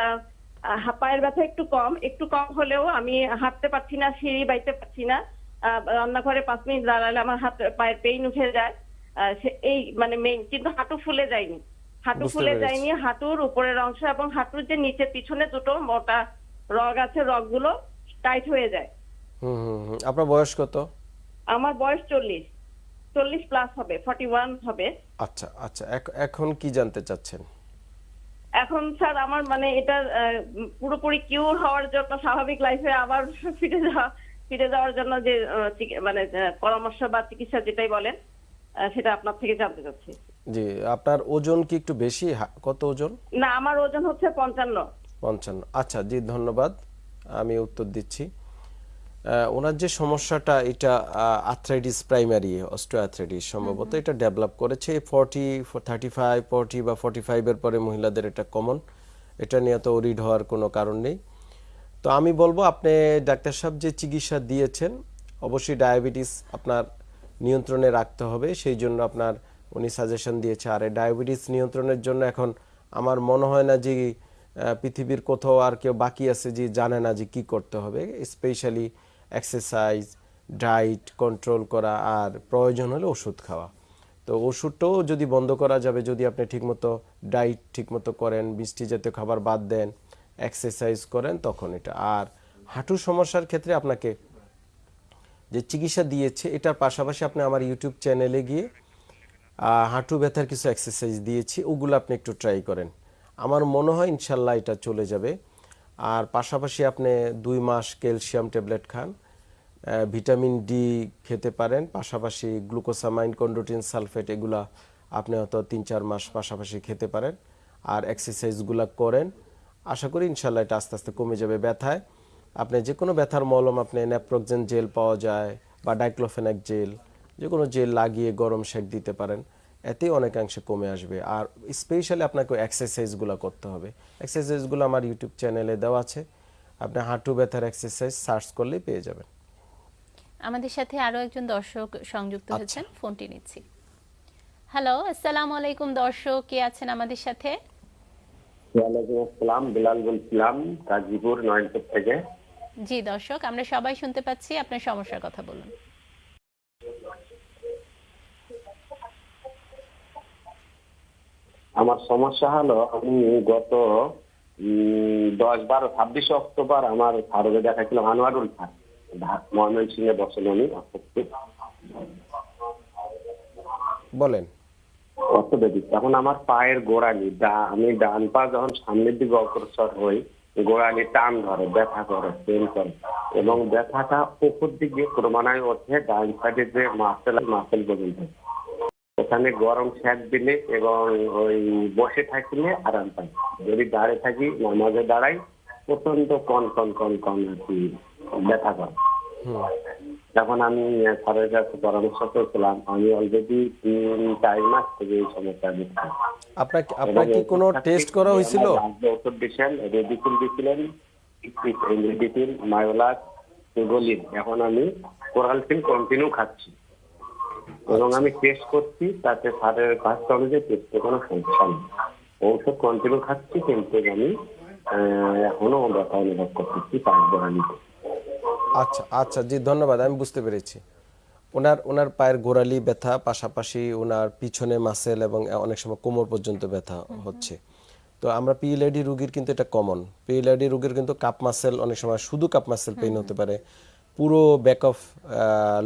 পায়ের ব্যথা একটু কম। একটু কম হলেও আমি হাঁটতে পারছি না সিঁড়ি বাইতে পারছি না। রান্নাঘরে পাঁচ মিনিট দাঁড়ালে আমার হাত পায়ের পেইন উঠে যায়। এই মানে মেইন কিন্তু হাঁটু ফুলে যায়নি। হাঁটু ফুলে যায়নি। হাঁটুর উপরের অংশ এবং হাঁটুর যে নিচে পিছনে দুটো মোটা রগ আছে রগগুলো টাইট হয়ে যায়। হুম। আপনার বয়স কত? আমার বয়স চল্লিশ। চল্লিশ প্লাস হবে ফর্টি ওয়ান হবে। আচ্ছা আচ্ছা এখন কি জানতে চাচ্ছেন? এখন স্যার আমার মানে এটা পুরোপুরি কিউর হওয়ার জন্য স্বাভাবিক লাইফে আবার ফিরে যাওয়া ফিরে যাওয়ার জন্য যে মানে পরামর্শ বা চিকিৎসা যেটাই বলেন সেটা আপনার থেকে জানতে চাচ্ছি। জি আপনার ওজন কি একটু বেশি? কত ওজন? না আমার ওজন হচ্ছে পঞ্চান্ন। পঞ্চান্ন। আচ্ছা জি ধন্যবাদ। আমি উত্তর দিচ্ছি। ওনার যে সমস্যাটা এটা আর্থ্রাইটিস প্রাইমারি অস্ট্রোআর্থ্রাইটিস সম্ভবত এটা ডেভেলপ করেছে। ফর্টি থার্টি ফাইভ ফর্টি বা ফর্টি ফাইভের পরে মহিলাদের এটা কমন এটা নিয়ে তো ওরিড হওয়ার কোনো কারণ নেই। তো আমি বলব আপনি ডাক্তার সাহেব যে চিকিৎসা দিয়েছেন অবশ্যই ডায়াবেটিস আপনার নিয়ন্ত্রণে রাখতে হবে। সেই জন্য আপনার উনি সাজেশন দিয়েছে। আর এই ডায়াবেটিস নিয়ন্ত্রণের জন্য এখন আমার মনে হয় না যে পৃথিবীর কোথাও আর কেউ বাকি আছে যে জানে না যে কি করতে হবে। স্পেশালি এক্সারসাইজ ডায়েট কন্ট্রোল করা আর প্রয়োজন হলে ওষুধ খাওয়া। তো ওষুধটাও যদি বন্ধ করা যাবে, যদি আপনি ঠিকমতো ডায়েট ঠিকমতো করেন বৃষ্টি জাতীয় খাবার বাদ দেন এক্সারসাইজ করেন, তখন এটা। আর হাঁটু সমস্যার ক্ষেত্রে আপনাকে যে চিকিৎসা দিয়েছে, এটার পাশাপাশি আপনি আমার ইউটিউব চ্যানেলে গিয়ে হাঁটু ব্যথার কিছু এক্সারসাইজ দিয়েছি, ওগুলো আপনি একটু ট্রাই করেন। আমার মনে হয় ইনশাল্লাহ এটা চলে যাবে। আর পাশাপাশি আপনি দুই মাস ক্যালসিয়াম ট্যাবলেট খান ভিটামিন ডি খেতে পারেন, পাশাপাশি গ্লুকোসামাইন, কন্ডোটিন, সালফেট, এগুলা আপনি হয়তো তিন চার মাস পাশাপাশি খেতে পারেন আর এক্সারসাইজগুলো করেন। আশা করি ইনশাল্লাহ এটা আস্তে আস্তে কমে যাবে ব্যথায়। আপনি যে কোনো ব্যথার মলম, আপনি ন্যাপ্রোকজেন জেল পাওয়া যায় বা ডাইক্লোফেনাক জেল যে কোনো জেল লাগিয়ে গরম সেক দিতে পারেন। এতেই অনেকাংশে কমে আসবে। আর স্পেশালি আপনাকে এক্সারসাইজগুলো করতে হবে। এক্সারসাইজগুলো আমার ইউটিউব চ্যানেলে দেওয়া আছে। আপনি হাঁটু ব্যথার এক্সারসাইজ সার্চ করলেই পেয়ে যাবেন। আমাদের সাথে আরও একজন দর্শক সংযুক্ত আচ্ছা। হয়েছেন ফোনটি নিচ্ছি। হ্যালো আসসালামু আলাইকুম দর্শক কে আছেন আমাদের সাথে? ওয়ালাইকুম আসসালাম বিলাল বলছিলাম গাজীপুর নয়নপুর থেকে। জি দর্শক আমরা সবাই শুনতে পাচ্ছি আপনার সমস্যার কথা বলুন। আমার সমস্যা হলো আমি গত উম, দশ বারো ছাব্বিশে অক্টোবর আমার ফারুকে দেখাচ্ছিলাম আনোয়ারুল খান ময়মনসিংহ বসেন উনি বলেন। অর্থোপেডিক এখন আমার পায়ের গোড়ালি আমি ডান পা যখন সামনের দিকে অগ্রসর হই গোড়ালি টান ধরে ব্যথা করে পেন করে। এবং ব্যথাটা উপর দিকে ক্রমান্বয়ে ওঠে ডান সাইডে যে মাসেল মাসেল পর্যন্ত। ওখানে গরম শ্যাক দিলে এবং ওই বসে থাকলে আরাম পাই। যদি দাঁড়িয়ে থাকি নামাজে দাঁড়াই প্রচণ্ড কন কন কন কন আর কি ব্যথা করে। যখন আমি স্যারের কাছে পরামর্শ করেছিলাম আমি অলরেডি তিন চার মাস থেকে এই সমস্যা দিচ্ছি আপনার আপনার কি কোনো টেস্ট করা হয়েছিল? ওষুধ দিয়েছেন রেডিকুল দিয়েছিলেন রেডিকুল মায়োলাস গলিন এখন আমি কোরালফিন কন্টিনিউ খাচ্ছি। এবং আমি টেস্ট করছি তাতে স্যারের কাজটা অনুযায়ী টেস্টে কোনো সমস্যা নেই। ঔষধ কন্টিনিউ খাচ্ছি কিন্তু আমি এখনও ব্যথা অনুভব করতেছি পাঁচ আচ্ছা আচ্ছা জি ধন্যবাদ আমি বুঝতে পেরেছি। ওনার ওনার পায়ের গোড়ালি ব্যথা পাশাপাশি ওনার পিছনে মাসেল এবং অনেক সময় কোমর পর্যন্ত ব্যথা হচ্ছে। তো আমরা পিএলআইডি রুগীর কিন্তু এটা কমন পিএলআইডি রুগীর কিন্তু কাপ মাসেল অনেক সময় শুধু কাপ মাসেল পেইন হতে পারে। পুরো ব্যাক অফ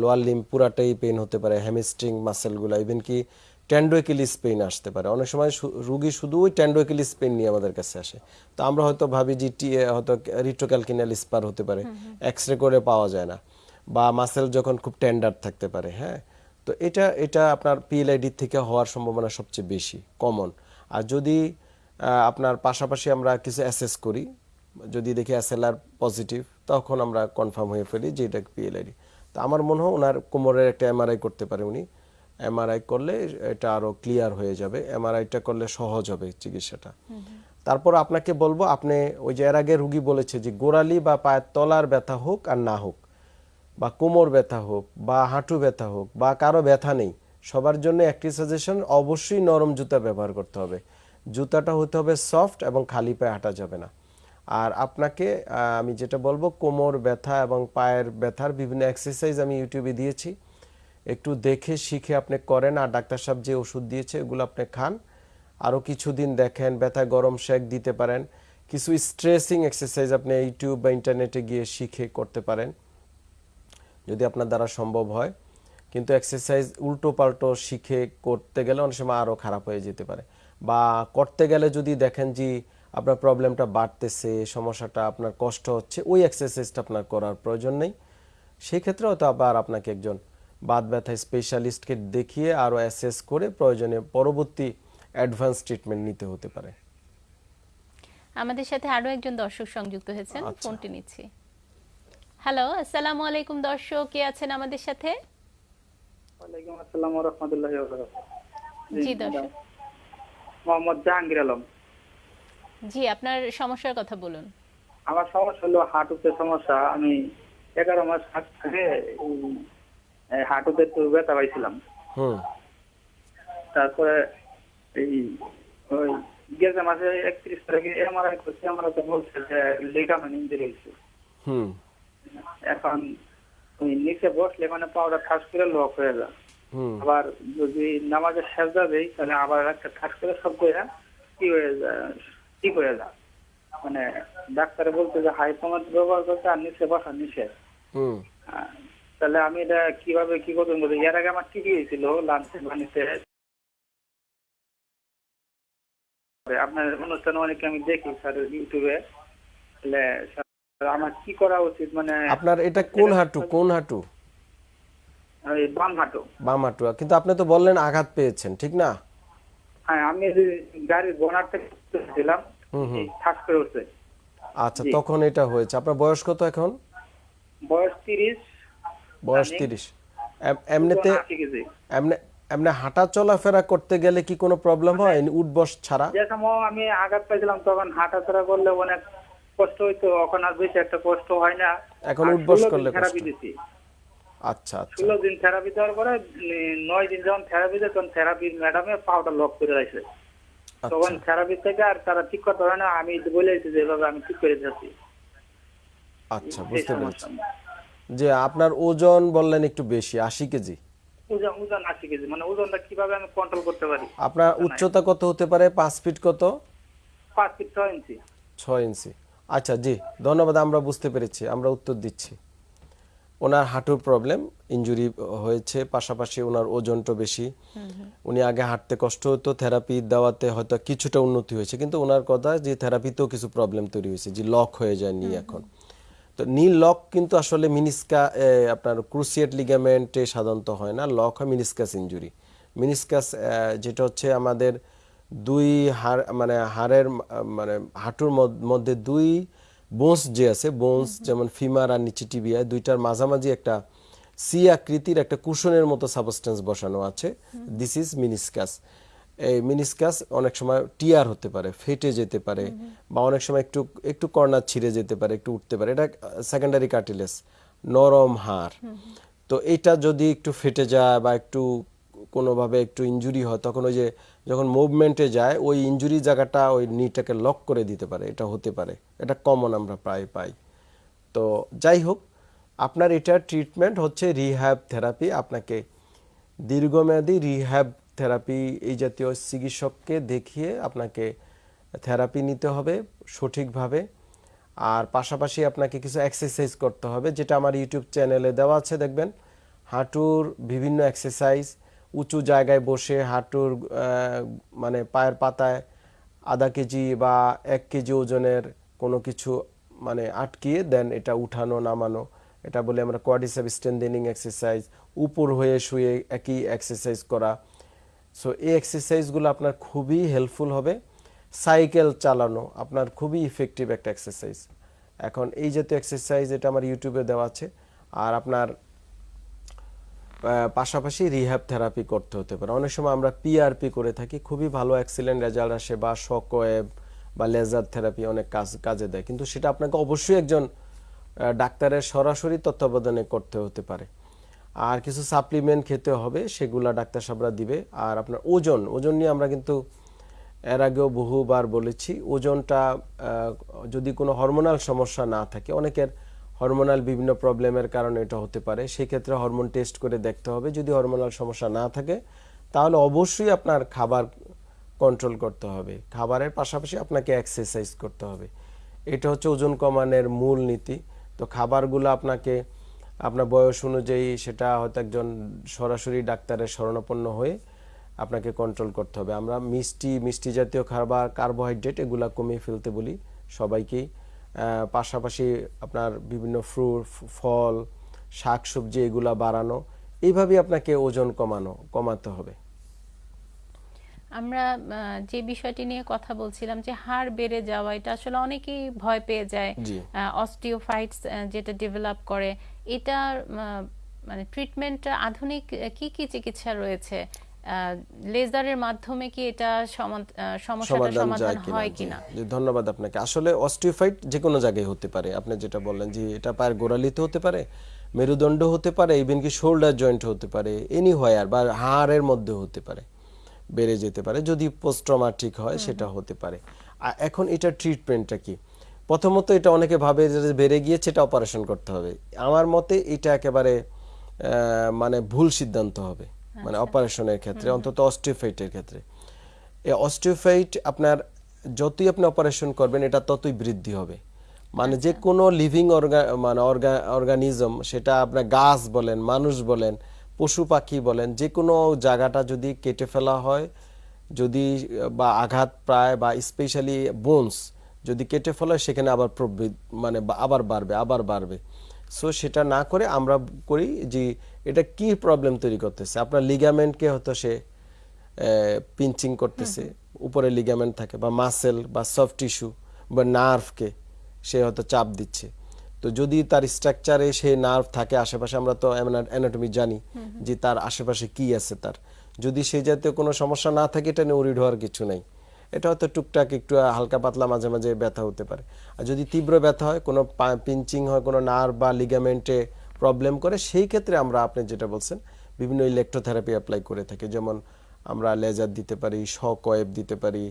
লোয়ার লিম পুরাটাই পেইন হতে পারে হ্যামস্ট্রিং মাসেলগুলো ইভেন কি ট্যান্ডোএকিলিস পেইন আসতে পারে। অনেক সময় রুগী শুধু ওই ট্যান্ডোএকিলিস পেইন নিয়ে আমাদের কাছে আসে। তো আমরা হয়তো ভাবি যে টি হয়তো রিট্রোক্যালকিনাল স্পার হতে পারে। এক্স রে করে পাওয়া যায় না। বা মাসেল যখন খুব টেন্ডার থাকতে পারে হ্যাঁ? তো এটা এটা আপনার পিএলআইডি থেকে হওয়ার সম্ভাবনা সবচেয়ে বেশি কমন আর যদি আপনার পাশাপাশি আমরা কিছু অ্যাসেস করি যদি দেখি এসএলআর পজিটিভ তখন আমরা কনফার্ম হয়ে ফেলি যে এটা পিএলআইডি তো আমার মনে হয় ওনার কোমরের একটা এমআরআই করতে পারে উনি। এমআরআই করলে এটা আরও ক্লিয়ার হয়ে যাবে। এমআরআইটা করলে সহজ হবে চিকিৎসাটা। তারপর আপনাকে বলব, আপনি ওই যে এর আগে রুগী বলেছে যে গোড়ালি বা পায়ের তলার ব্যথা হোক আর না হোক, বা কোমর ব্যথা হোক, বা হাঁটু ব্যথা হোক, বা কারও ব্যথা নেই, সবার জন্য একটি সাজেশন অবশ্যই নরম জুতা ব্যবহার করতে হবে। জুতাটা হতে হবে সফট এবং খালি পায়ে হাঁটা যাবে না। আর আপনাকে আমি যেটা বলব, কোমর ব্যথা এবং পায়ের ব্যথার বিভিন্ন এক্সারসাইজ আমি ইউটিউবে দিয়েছি। একটু দেখে শিখে আপনি করেন আর ডাক্তার সাহেব যে ওষুধ দিয়েছে, এগুলো আপনি খান। আরও কিছুদিন দেখেন, ব্যথা গরম শেক দিতে পারেন। কিছু স্ট্রেসিং এক্সারসাইজ আপনি ইউটিউব বা ইন্টারনেটে গিয়ে শিখে করতে পারেন, যদি আপনার দ্বারা সম্ভব হয়। কিন্তু এক্সারসাইজ উল্টো পাল্টো শিখে করতে গেলে অনেক সময় আরও খারাপ হয়ে যেতে পারে। বা করতে গেলে যদি দেখেন যে আপনার প্রবলেমটা বাড়তেছে সমস্যাটা আপনার কষ্ট হচ্ছে ওই এক্সারসাইজটা আপনার করার প্রয়োজন নেই। সেই ক্ষেত্রে হয়তো আবার আপনাকে একজন বাত ব্যথা স্পেশালিস্টকে দেখিয়ে আরও অ্যাসেস করে প্রয়োজনে পরবর্তী অ্যাডভান্স ট্রিটমেন্ট নিতে হতে পারে। আমাদের সাথে আরও একজন দর্শক সংযুক্ত হয়েছেন আচ্ছা। ফোনটি নিচ্ছি। হ্যালো আসসালামু আলাইকুম দর্শক কে আছেন আমাদের সাথে? ওয়ালাইকুম আসসালাম ওয়া রাহমাতুল্লাহি ওয়া বারাকাতুহু। জি দর্শক। মোহাম্মদ জাহাঙ্গীর আলম। জি আপনার সমস্যার কথা বলুন। আমার সমস্যা হলো হাঁটুতে সমস্যা। আমি এগারো মাস আগে হাঁটুতে একটু ব্যথা পাইছিলাম। তারপরে এই ওই গেছে মাসে একত্রিশ তারিখে এমআরআই করছে। এমআরআই তো বলছে যে লিগামেন্ট ইঞ্জুরি হয়েছে। হুম। এখন ওই নিচে বসলে মানে পাউডার ঠাস করে লক হয়ে যায় আবার যদি নামাজের সেজদা দেই তাহলে আবার একটা ঠাস করে সব করে কি হয়ে যায়? ঠিক হয়ে যায় মানে ডাক্তারে বলতে যে হাই কমান্ড ব্যবহার করতে আর নিচে বসা নিষেধ তাহলে আমি এটা কীভাবে কি করতে বলতে এর আগে আমার ঠিকই হয়েছিল লাঞ্চে বানিতে আপনার অনুষ্ঠান অনেকে আমি দেখি স্যার ইউটিউবে তাহলে আমার কি করা উচিত? মানে আপনার এটা কোন হাঁটু কোন হাঁটু? বাম হাঁটু। বাম হাঁটু। কিন্তু আপনি তো বললেন আঘাত পেয়েছেন ঠিক না? হ্যাঁ আমি গাড়ির বোনার থেকে ছিলাম ঠাস করে উঠছে। আচ্ছা তখন এটা হয়েছে। আপনার বয়স কত এখন? বয়স তিরিশ। বয়স আমি- তিরিশ। এমনিতে এমনি এমনি হাঁটা চলাফেরা করতে গেলে কি কোনো প্রবলেম হয়? উঠবস ছাড়া? যে সময় আমি আঘাত পাইছিলাম তখন হাঁটাচলা করলে অনেক কষ্ট হইতো। এখন আর বেশি একটা কষ্ট হয় না। এখন উঠবস করলে থেরাপি। দিছি। আচ্ছা আচ্ছা। ষোলো দিন থেরাপি দেওয়ার পরে উম, নয় দিন যখন থেরাপি দেয় তখন থেরাপির ম্যাডামে পাউডার লক করে রাখছে। তখন আচ্ছা। থেরাপি থেকে আর তারা ঠিক করতে পারে না আমি বলে যে এভাবে আমি ঠিক করে দিচ্ছি আচ্ছা বুঝতে। পেরেছি। যে আপনার ওজন বললেন একটু বেশি আশি কেজি। ওজন ওজন আশি কেজি মানে ওজনটা কীভাবে আমি কন্ট্রোল করতে পারি? আপনার উচ্চতা কত হতে পারে? পাঁচ ফিট কত? পাঁচ ফিট ছয় ইঞ্চি। ছয় ইঞ্চি। আচ্ছা জি ধন্যবাদ আমরা বুঝতে পেরেছি আমরা উত্তর দিচ্ছি। ওনার হাঁটুর প্রবলেম ইনজুরি হয়েছে পাশাপাশি ওনার ওজনটা বেশি। উনি আগে হাঁটতে কষ্ট হতো থেরাপি দেওয়াতে হয়তো কিছুটা উন্নতি হয়েছে কিন্তু ওনার কথা যে থেরাপিতেও কিছু প্রবলেম তৈরি হয়েছে যে লক হয়ে যায় নি এখন। তো নি লক কিন্তু আসলে মিনিস্কা আপনার ক্রুসিয়েট লিগামেন্টে সাধারণত হয় না লক হয় মিনিস্কাস ইনজুরি মিনিসকাস যেটা হচ্ছে আমাদের দুই হাড় মানে হাড়ের মানে হাঁটুর মধ্যে দুই বোনস যে আছে বোনস যেমন ফিমার আর নিচে টিবিয়ায় দুইটার মাঝামাঝি একটা সি আকৃতির একটা কুশনের মতো সাবস্টেন্স বসানো আছে। দিস ইজ মিনিসকাস এই মিনিসকাস অনেক সময় টিয়ার হতে পারে ফেটে যেতে পারে বা অনেক সময় একটু একটু কর্নার ছিঁড়ে যেতে পারে একটু উঠতে পারে। এটা সেকেন্ডারি কার্টিলেস নরম হাড়। তো এটা যদি একটু ফেটে যায় বা একটু কোনোভাবে একটু ইনজুরি হয়, তখন ওই যে যখন মুভমেন্টে যায়, ওই ইনজুরি জায়গাটা ওই নিটাকে লক করে দিতে পারে, এটা হতে পারে। এটা কমন আমরা প্রায় পাই। তো যাই হোক, আপনার এটার ট্রিটমেন্ট হচ্ছে রিহ্যাব থেরাপি আপনাকে দীর্ঘমেয়াদী রিহ্যাব থেরাপি এই জাতীয় চিকিৎসককে দেখিয়ে আপনাকে থেরাপি নিতে হবে সঠিকভাবে। আর পাশাপাশি আপনাকে কিছু এক্সারসাইজ করতে হবে, যেটা আমার ইউটিউব চ্যানেলে দেওয়া আছে, দেখবেন। হাঁটুর বিভিন্ন এক্সারসাইজ উঁচু জায়গায় বসে হাঁটুর মানে পায়ের পাতায় আধা কেজি বা এক কেজি ওজনের কোনো কিছু মানে আটকিয়ে দেন, এটা উঠানো, নামানো। এটা বলে আমরা কোয়াডিসেপ স্ট্রেন্থেনিং এক্সারসাইজ উপর হয়ে শুয়ে একই এক্সারসাইজ করা। সো এই এক্সারসাইজগুলো আপনার খুবই হেল্পফুল হবে। সাইকেল চালানো, আপনার খুবই ইফেক্টিভ একটা এক্সারসাইজ এখন এই জাতীয় এক্সারসাইজ এটা আমার ইউটিউবে দেওয়া আছে। আর আপনার পাশাপাশি রিহ্যাব থেরাপি করতে হতে পারে। অনেক সময় আমরা পিআরপি করে থাকি, খুবই ভালো এক্সিলেন্ট রেজাল্ট আসে বা শক ওয়েব বা লেজার থেরাপি অনেক কাজ, কাজে দেয়। কিন্তু সেটা আপনাকে অবশ্যই একজন ডাক্তারের সরাসরি তত্ত্বাবধানে করতে হতে পারে। আর কিছু সাপ্লিমেন্ট খেতে হবে, সেগুলা ডাক্তার সাহেবরা দিবে। আর আপনার ওজন ওজন নিয়ে আমরা কিন্তু এর আগেও বহুবার বলেছি, ওজনটা যদি কোনো হরমোনাল সমস্যা না থাকে, অনেকের হরমোনাল বিভিন্ন প্রবলেমের কারণে এটা হতে পারে। সেক্ষেত্রে হরমোন টেস্ট করে দেখতে হবে। যদি হরমোনাল সমস্যা না থাকে, তাহলে অবশ্যই আপনার খাবার কন্ট্রোল করতে হবে। খাবারের পাশাপাশি আপনাকে এক্সারসাইজ করতে হবে। এটা হচ্ছে ওজন কমানোর মূল নীতি। তো খাবারগুলো আপনাকে, আপনার বয়স অনুযায়ী সেটা হয়তো একজন সরাসরি ডাক্তারের শরণাপন্ন হয়ে আপনাকে কন্ট্রোল করতে হবে। আমরা মিষ্টি মিষ্টি জাতীয় খাবার, কার্বোহাইড্রেট এগুলা কমিয়ে ফেলতে বলি সবাইকেই। পাশাপাশি আপনার বিভিন্ন ফ্রুট ফল শাক সবজি এগুলা বাড়ানো এইভাবেই আপনাকে ওজন কমানো কমাতে হবে। আমরা যে বিষয়টি নিয়ে কথা বলছিলাম যে হাড় বেড়ে যাওয়া এটা আসলে অনেকেই ভয় পেয়ে যায়। অস্টিওফাইটস যেটা ডেভেলপ করে এটার আহ, মানে ট্রিটমেন্ট আধুনিক কি কি চিকিৎসা রয়েছে? লেজারের মাধ্যমে কি এটা সমস্যাটার সমাধান হয় কিনা? ধন্যবাদ আপনাকে। আসলে অস্টিওফাইট যে কোনো জায়গায় হতে পারে। আপনি যেটা বললেন যে এটা পায়ের গোড়ালিতে হতে পারে মেরুদণ্ড হতে পারে ইভেন কি শোল্ডার জয়েন্ট হতে পারে এনি হোয়ার বা হাড়ের মধ্যে হতে পারে বেড়ে যেতে পারে যদি পোস্ট্রমাটিক হয় সেটা হতে পারে। আর এখন এটা ট্রিটমেন্টটা কি? প্রথমত এটা অনেকে ভাবে যে বেড়ে গিয়েছে এটা অপারেশন করতে হবে। আমার মতে এটা একেবারে আহ, মানে ভুল সিদ্ধান্ত হবে। মানে অপারেশনের ক্ষেত্রে অন্তত অস্টিওফাইটের ক্ষেত্রে। এই অস্টিওফাইট আপনার যতই আপনি অপারেশন করবেন এটা ততই বৃদ্ধি হবে। মানে যে কোনো লিভিং মানে অর্গানিজম সেটা আপনার গাছ বলেন মানুষ বলেন পশু পাখি বলেন যে কোনো জায়গাটা যদি কেটে ফেলা হয় যদি বা আঘাত প্রায় বা স্পেশালি বোনস যদি কেটে ফেলা হয় সেখানে আবার প্রবৃদ্ধি মানে আবার বাড়বে আবার বাড়বে। সো সেটা না করে আমরা করি যে এটা কি প্রবলেম তৈরি করতেছে? আপনার লিগামেন্টকে হয়তো সে পিঞ্চিং করতেছে উপরে লিগামেন্ট থাকে বা মাসেল বা সফট টিস্যু বা নার্ভকে সে হয়তো চাপ দিচ্ছে। তো যদি তার স্ট্রাকচারে সে নার্ভ থাকে আশেপাশে আমরা তো অ্যানাটমি জানি যে তার আশেপাশে কি আছে তার। যদি সেই জাতীয় কোনো সমস্যা না থাকে এটা নিয়ে উরিড হওয়ার কিছু নেই। এটা হয়তো টুকটাক একটু হালকা পাতলা মাঝে মাঝে ব্যথা হতে পারে। আর যদি তীব্র ব্যথা হয় কোনো পিঞ্চিং হয় কোনো নার্ভ বা লিগামেন্টে প্রবলেম করে সেই ক্ষেত্রে আমরা আপনি যেটা বলছেন বিভিন্ন ইলেকট্রোথেরাপি অ্যাপ্লাই করে থাকি। যেমন আমরা লেজার দিতে পারি শক ওয়েভ দিতে পারি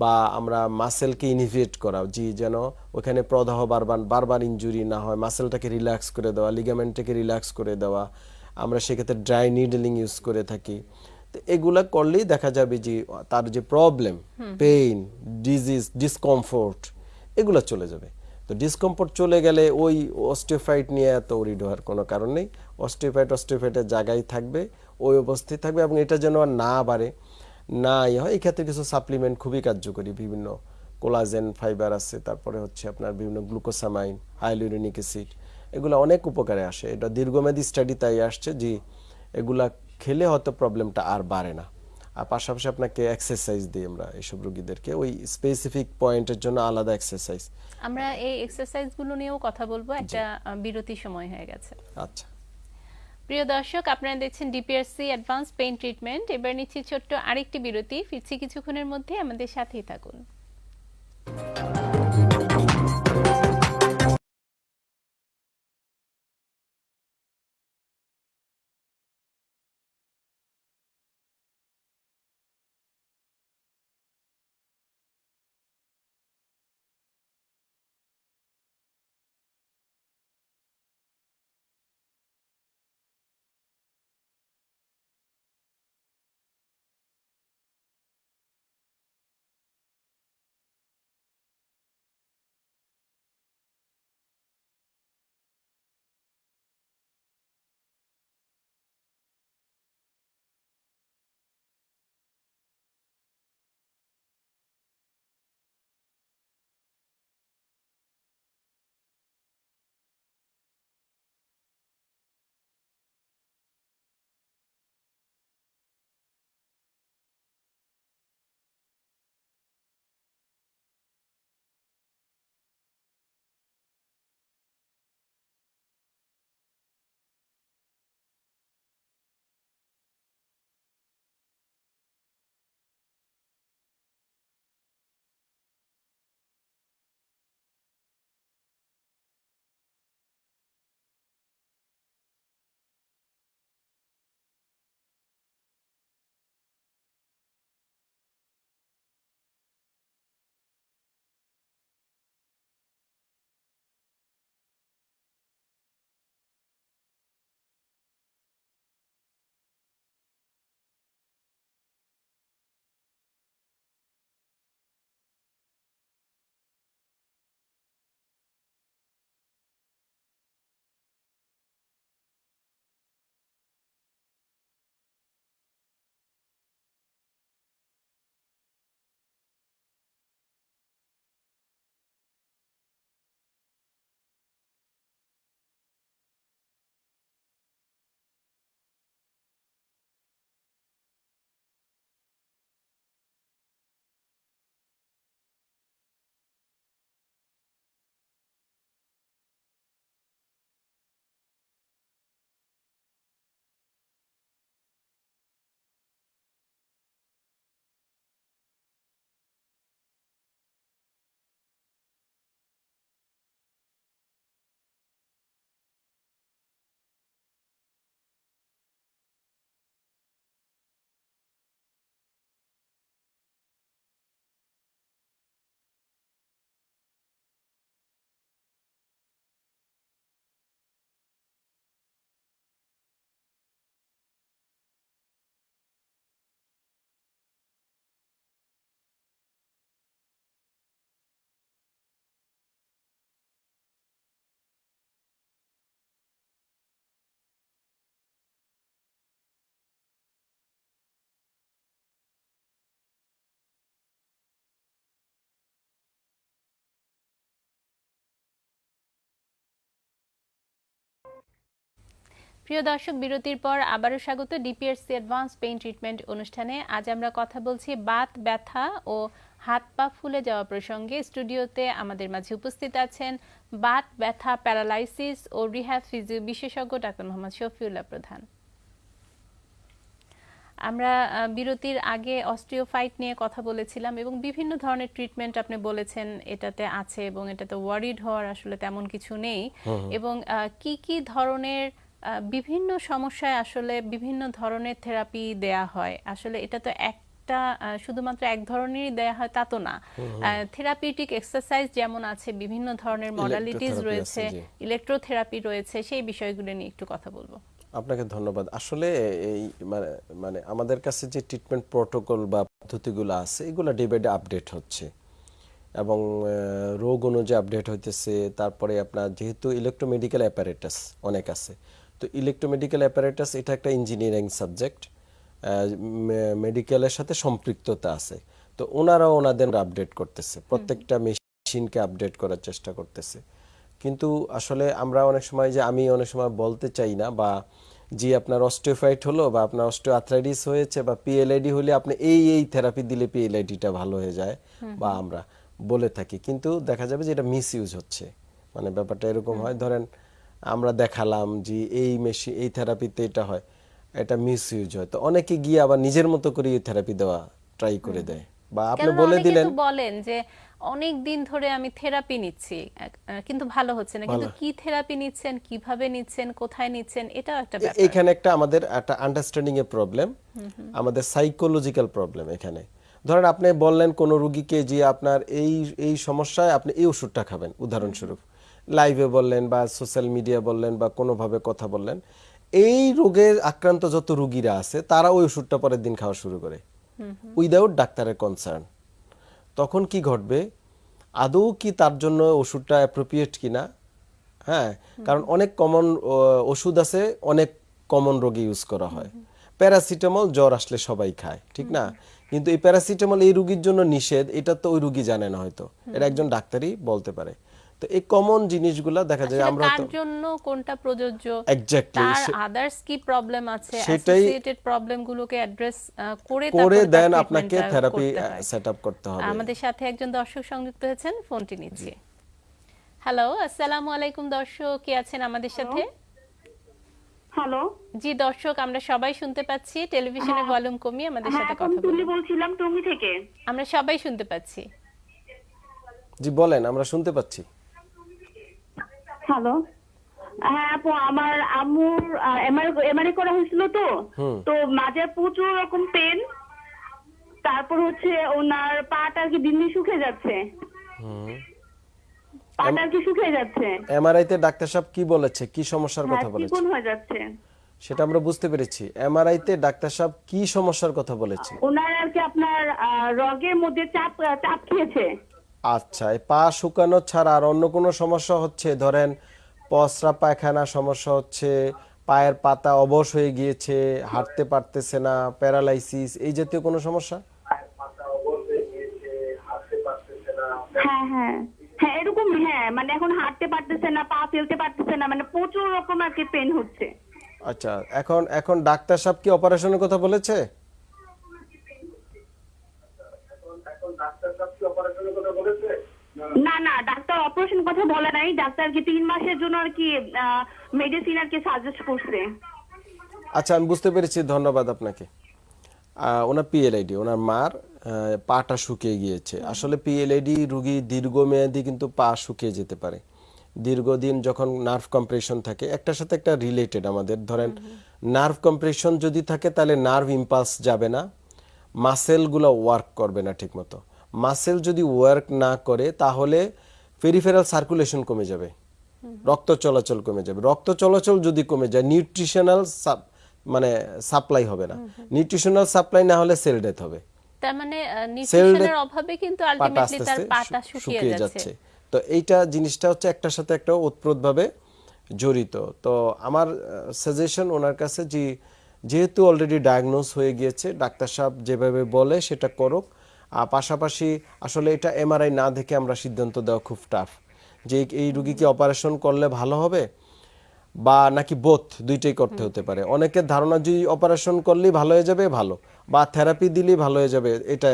বা আমরা মাসেলকে ইনিভিয়েট করা জি যেন ওখানে প্রদাহ বারবার বারবার ইনজুরি না হয় মাসেলটাকে রিল্যাক্স করে দেওয়া লিগামেন্টটাকে রিল্যাক্স করে দেওয়া। আমরা সেক্ষেত্রে ড্রাই নিডলিং ইউজ করে থাকি। তো এগুলা করলেই দেখা যাবে যে তার যে প্রবলেম পেইন ডিজিজ ডিসকমফোর্ট এগুলো চলে যাবে। তো ডিসকমফোর্ট চলে গেলে ওই অস্টিওফাইট নিয়ে এত ওরিড হওয়ার কোনো কারণ নেই। অস্টিওফাইট অস্টিওফাইটের জায়গায় থাকবে, ওই অবস্থায় থাকবে এবং এটা যেন আর না বাড়ে, না ইয়ে হয়, এই ক্ষেত্রে কিছু সাপ্লিমেন্ট খুবই কার্যকরী। বিভিন্ন কোলাজেন ফাইবার আছে, তারপরে হচ্ছে আপনার বিভিন্ন গ্লুকোসামাইন হাইলুরিনিক অ্যাসিড এগুলো অনেক উপকারে আসে। এটা দীর্ঘমেয়াদী স্টাডি তাই আসছে যে এগুলা খেলে হয়তো প্রবলেমটা আর বাড়ে না। আর পাশাপাশি আপনাকে এক্সারসাইজ দিই আমরা এইসব রোগীদেরকে। ওই স্পেসিফিক পয়েন্টের জন্য আলাদা এক্সারসাইজ আমরা এই এক্সারসাইজগুলো নিয়েও কথা বলব একটা বিরতি সময় হয়ে গেছে। আচ্ছা। প্রিয় দর্শক আপনারা দেখছেন ডিপিআরসি অ্যাডভান্স পেইন ট্রিটমেন্ট এবার নিচ্ছি ছোট্ট আরেকটি বিরতি। ফিরছি কিছুক্ষণের মধ্যে আমাদের সাথেই থাকুন। প্রিয় দর্শক বিরতির পর আবারও স্বাগত ডিপিএসসি অ্যাডভান্স পেইন ট্রিটমেন্ট অনুষ্ঠানে। আজ আমরা কথা বলছি বাত ব্যথা ও হাত পা ফুলে যাওয়া প্রসঙ্গে। স্টুডিওতে আমাদের মাঝে উপস্থিত আছেন বাত ব্যথা প্যারালাইসিস ও রিহ্যাব ফিজিও বিশেষজ্ঞ ডাক্তার মোহাম্মদ শফিউল্লাহ প্রধান। আমরা বিরতির আগে অস্ট্রিওফাইট নিয়ে কথা বলেছিলাম এবং বিভিন্ন ধরনের ট্রিটমেন্ট আপনি বলেছেন এটাতে আছে এবং এটাতে ওয়ারিড হওয়ার আসলে তেমন কিছু নেই। এবং কি কি ধরনের বিভিন্ন সমস্যায় আসলে বিভিন্ন ধরনের থেরাপি দেয়া হয়। আসলে এটা তো একটা শুধুমাত্র এক ধরনেরই দেয়া হয় তা তো না। থেরাপিউটিক এক্সারসাইজ যেমন আছে বিভিন্ন ধরনের মডালিটিস রয়েছে ইলেকট্রোথেরাপি রয়েছে সেই বিষয়গুলো নিয়ে একটু কথা বলব। আপনাকে ধন্যবাদ। আসলে এই মানে মানে আমাদের কাছে যে ট্রিটমেন্ট প্রোটোকল বা পদ্ধতিগুলো আছে এগুলো ডে বাই ডে আপডেট হচ্ছে। এবং রোগ অনুযায়ী আপডেট হইতেছে। তারপরে আপনার যেহেতু ইলেকট্রোমেডিক্যাল অ্যাপারেটাস অনেক আছে তো ইলেকট্রোমেডিক্যাল অ্যাপারেটাস এটা একটা ইঞ্জিনিয়ারিং সাবজেক্ট মেডিকেলের সাথে সম্পৃক্ততা আছে। তো ওনারাও ওনাদের আপডেট করতেছে প্রত্যেকটা মেশিনকে আপডেট করার চেষ্টা করতেছে। কিন্তু আসলে আমরা অনেক সময় যে আমি অনেক সময় বলতে চাই না বা জি আপনার অস্টিওফাইট হলো বা আপনার অস্টিও আর্থ্রাইটিস হয়েছে বা পিএলআইডি হলে আপনি এই এই থেরাপি দিলে পিএলআইডিটা ভালো হয়ে যায় বা আমরা বলে থাকি। কিন্তু দেখা যাবে যে এটা মিস ইউজ হচ্ছে। মানে ব্যাপারটা এরকম হয় ধরেন আমরা দেখালাম যে এই মেশিন এই থেরাপিতে এটা হয় এটা মিস ইউজ হয়। তো অনেকে গিয়ে আবার নিজের মতো করে এই থেরাপি দেওয়া ট্রাই করে দেয়। বা আপনি বলে দিলেন বলেন যে অনেক দিন ধরে আমি থেরাপি নিচ্ছি কিন্তু ভালো হচ্ছে না। কিন্তু কি থেরাপি নিচ্ছেন কীভাবে নিচ্ছেন কোথায় নিচ্ছেন এটাও একটা ব্যাপার। এখানে একটা আমাদের একটা আন্ডারস্ট্যান্ডিং এর প্রবলেম আমাদের সাইকোলজিক্যাল প্রবলেম এখানে। ধরেন আপনি বললেন কোন রুগীকে যে আপনার এই এই সমস্যায় আপনি এই ওষুধটা খাবেন উদাহরণস্বরূপ। লাইভে বললেন বা সোশ্যাল মিডিয়া বললেন বা কোনোভাবে কথা বললেন এই রোগের আক্রান্ত যত রুগীরা আছে তারা ওই ওষুধটা পরের দিন খাওয়া শুরু করে। উইদাউট ডাক্তারের কনসার্ন তখন কি ঘটবে? আদৌ কি তার জন্য ওষুধটা অ্যাপ্রোপ্রিয়েট কিনা? হ্যাঁ কারণ অনেক কমন ওষুধ আছে অনেক কমন রোগে ইউজ করা হয়। প্যারাসিটামল জ্বর আসলে সবাই খায় ঠিক না? কিন্তু এই প্যারাসিটামল এই রুগীর জন্য নিষেধ এটা তো ওই রুগী জানে না হয়তো। এটা একজন ডাক্তারই বলতে পারে। তো এই কমন জিনিসগুলা দেখা যায় আমরা কার তো জন্য কোনটা প্রযোজ্য? Exactly, তার আদার্স কি প্রবলেম আছে? সেটাই- অ্যাসোসিয়েটেড প্রবলেম গুলোকে অ্যাড্রেস করে করে দেন আপনাকে থেরাপি করতে হয়। সেট আপ করতে হবে। আমাদের সাথে একজন দর্শক সংযুক্ত হয়েছেন ফোনটি নিচ্ছি। হ্যালো আসসালামু আলাইকুম দর্শক কে আছেন আমাদের সাথে? হ্যালো জি দর্শক আমরা সবাই শুনতে পাচ্ছি টেলিভিশনের ভলিউম কমিয়ে আমাদের হ্যাঁ সাথে কথা বলুন। বলছিলাম টঙ্গী থেকে। আমরা সবাই শুনতে পাচ্ছি। জি বলেন আমরা শুনতে পাচ্ছি। হ্যালো হ্যাঁ আপু আমার আম্মুর এমআরআই করা হয়েছিল তো। তো মাঝে প্রচুর রকম পেন তারপর হচ্ছে ওনার পাটা আর কি দিন দিন শুকিয়ে যাচ্ছে। পাটা আর কি শুকিয়ে যাচ্ছে। এমআরআই তে ডাক্তার সাহেব কি বলেছে? কি সমস্যার হ্যাঁ কথা বলেছে? চিকন হয়ে যাচ্ছে। সেটা আমরা বুঝতে পেরেছি। এমআরআই তে ডাক্তার সাহেব কি সমস্যার কথা বলেছে? ওনার আর কি আপনার রগের মধ্যে চাপ চাপ খেয়েছে। আচ্ছা এই পা শুকানো ছাড়া আর অন্য কোনো সমস্যা হচ্ছে? ধরেন পসরা পায়খানা সমস্যা হচ্ছে পায়ের পাতা অবশ হয়ে গিয়েছে হাঁটতে পারতেছে না প্যারালাইসিস এই জাতীয় কোনো সমস্যা? হ্যাঁ হ্যাঁ হ্যাঁ। এরকম হ্যাঁ মানে এখন হাঁটতে পারতেছে না পা ফেলতে পারতেছে না মানে প্রচুর রকম আর কি পেন হচ্ছে। আচ্ছা এখন এখন ডাক্তার সাহেব কি অপারেশনের কথা বলেছে? না না, ডাক্তার অপারেশন কথা বলে নাই। ডাক্তার কি তিন মাসের জন্য আর কি মেডিসিন আর কি সাজেস্ট করছে। আচ্ছা আমি বুঝতে পেরেছি, ধন্যবাদ আপনাকে। ওনার পিএলআইডি ওনার মার পাটা শুকিয়ে গিয়েছে। আসলে পিএলআইডি রুগী দীর্ঘমেয়াদী কিন্তু পা শুকিয়ে যেতে পারে। দীর্ঘদিন যখন নার্ভ কম্প্রেশন থাকে, একটার সাথে একটা রিলেটেড আমাদের। ধরেন নার্ভ কম্প্রেশন যদি থাকে, তাহলে নার্ভ ইম্পালস যাবে না মাসেলগুলো ওয়ার্ক করবে না ঠিকমতো। মাসেল যদি ওয়ার্ক না করে তাহলে পেরিফেরাল সার্কুলেশন কমে যাবে। রক্ত চলাচল কমে যাবে। রক্ত চলাচল যদি কমে যায় নিউট্রিশনাল মানে সাপ্লাই হবে না। নিউট্রিশনাল সাপ্লাই না হলে সেল ডেথ হবে। তার মানে Cell নিউট্রিশনের death- অভাবে কিন্তু আলটিমেটলি তার আস্তে শুকিয়ে যাচ্ছে। তো এইটা জিনিসটা হচ্ছে একটার সাথে একটা ওতপ্রোতভাবে জড়িত। তো আমার সাজেশন ওনার কাছে যে যেহেতু অলরেডি ডায়াগনোস হয়ে গিয়েছে ডাক্তার সাহেব যেভাবে বলে সেটা করুক। পাশাপাশি আসলে এটা এমআরআই না দেখে আমরা সিদ্ধান্ত দেওয়া খুব টাফ যে এই রুগীকে অপারেশন করলে ভালো হবে বা নাকি বোথ দুইটাই করতে হতে পারে। অনেকের ধারণা যদি অপারেশন করলেই ভালো হয়ে যাবে, ভালো। বা থেরাপি দিলেই ভালো হয়ে যাবে, এটা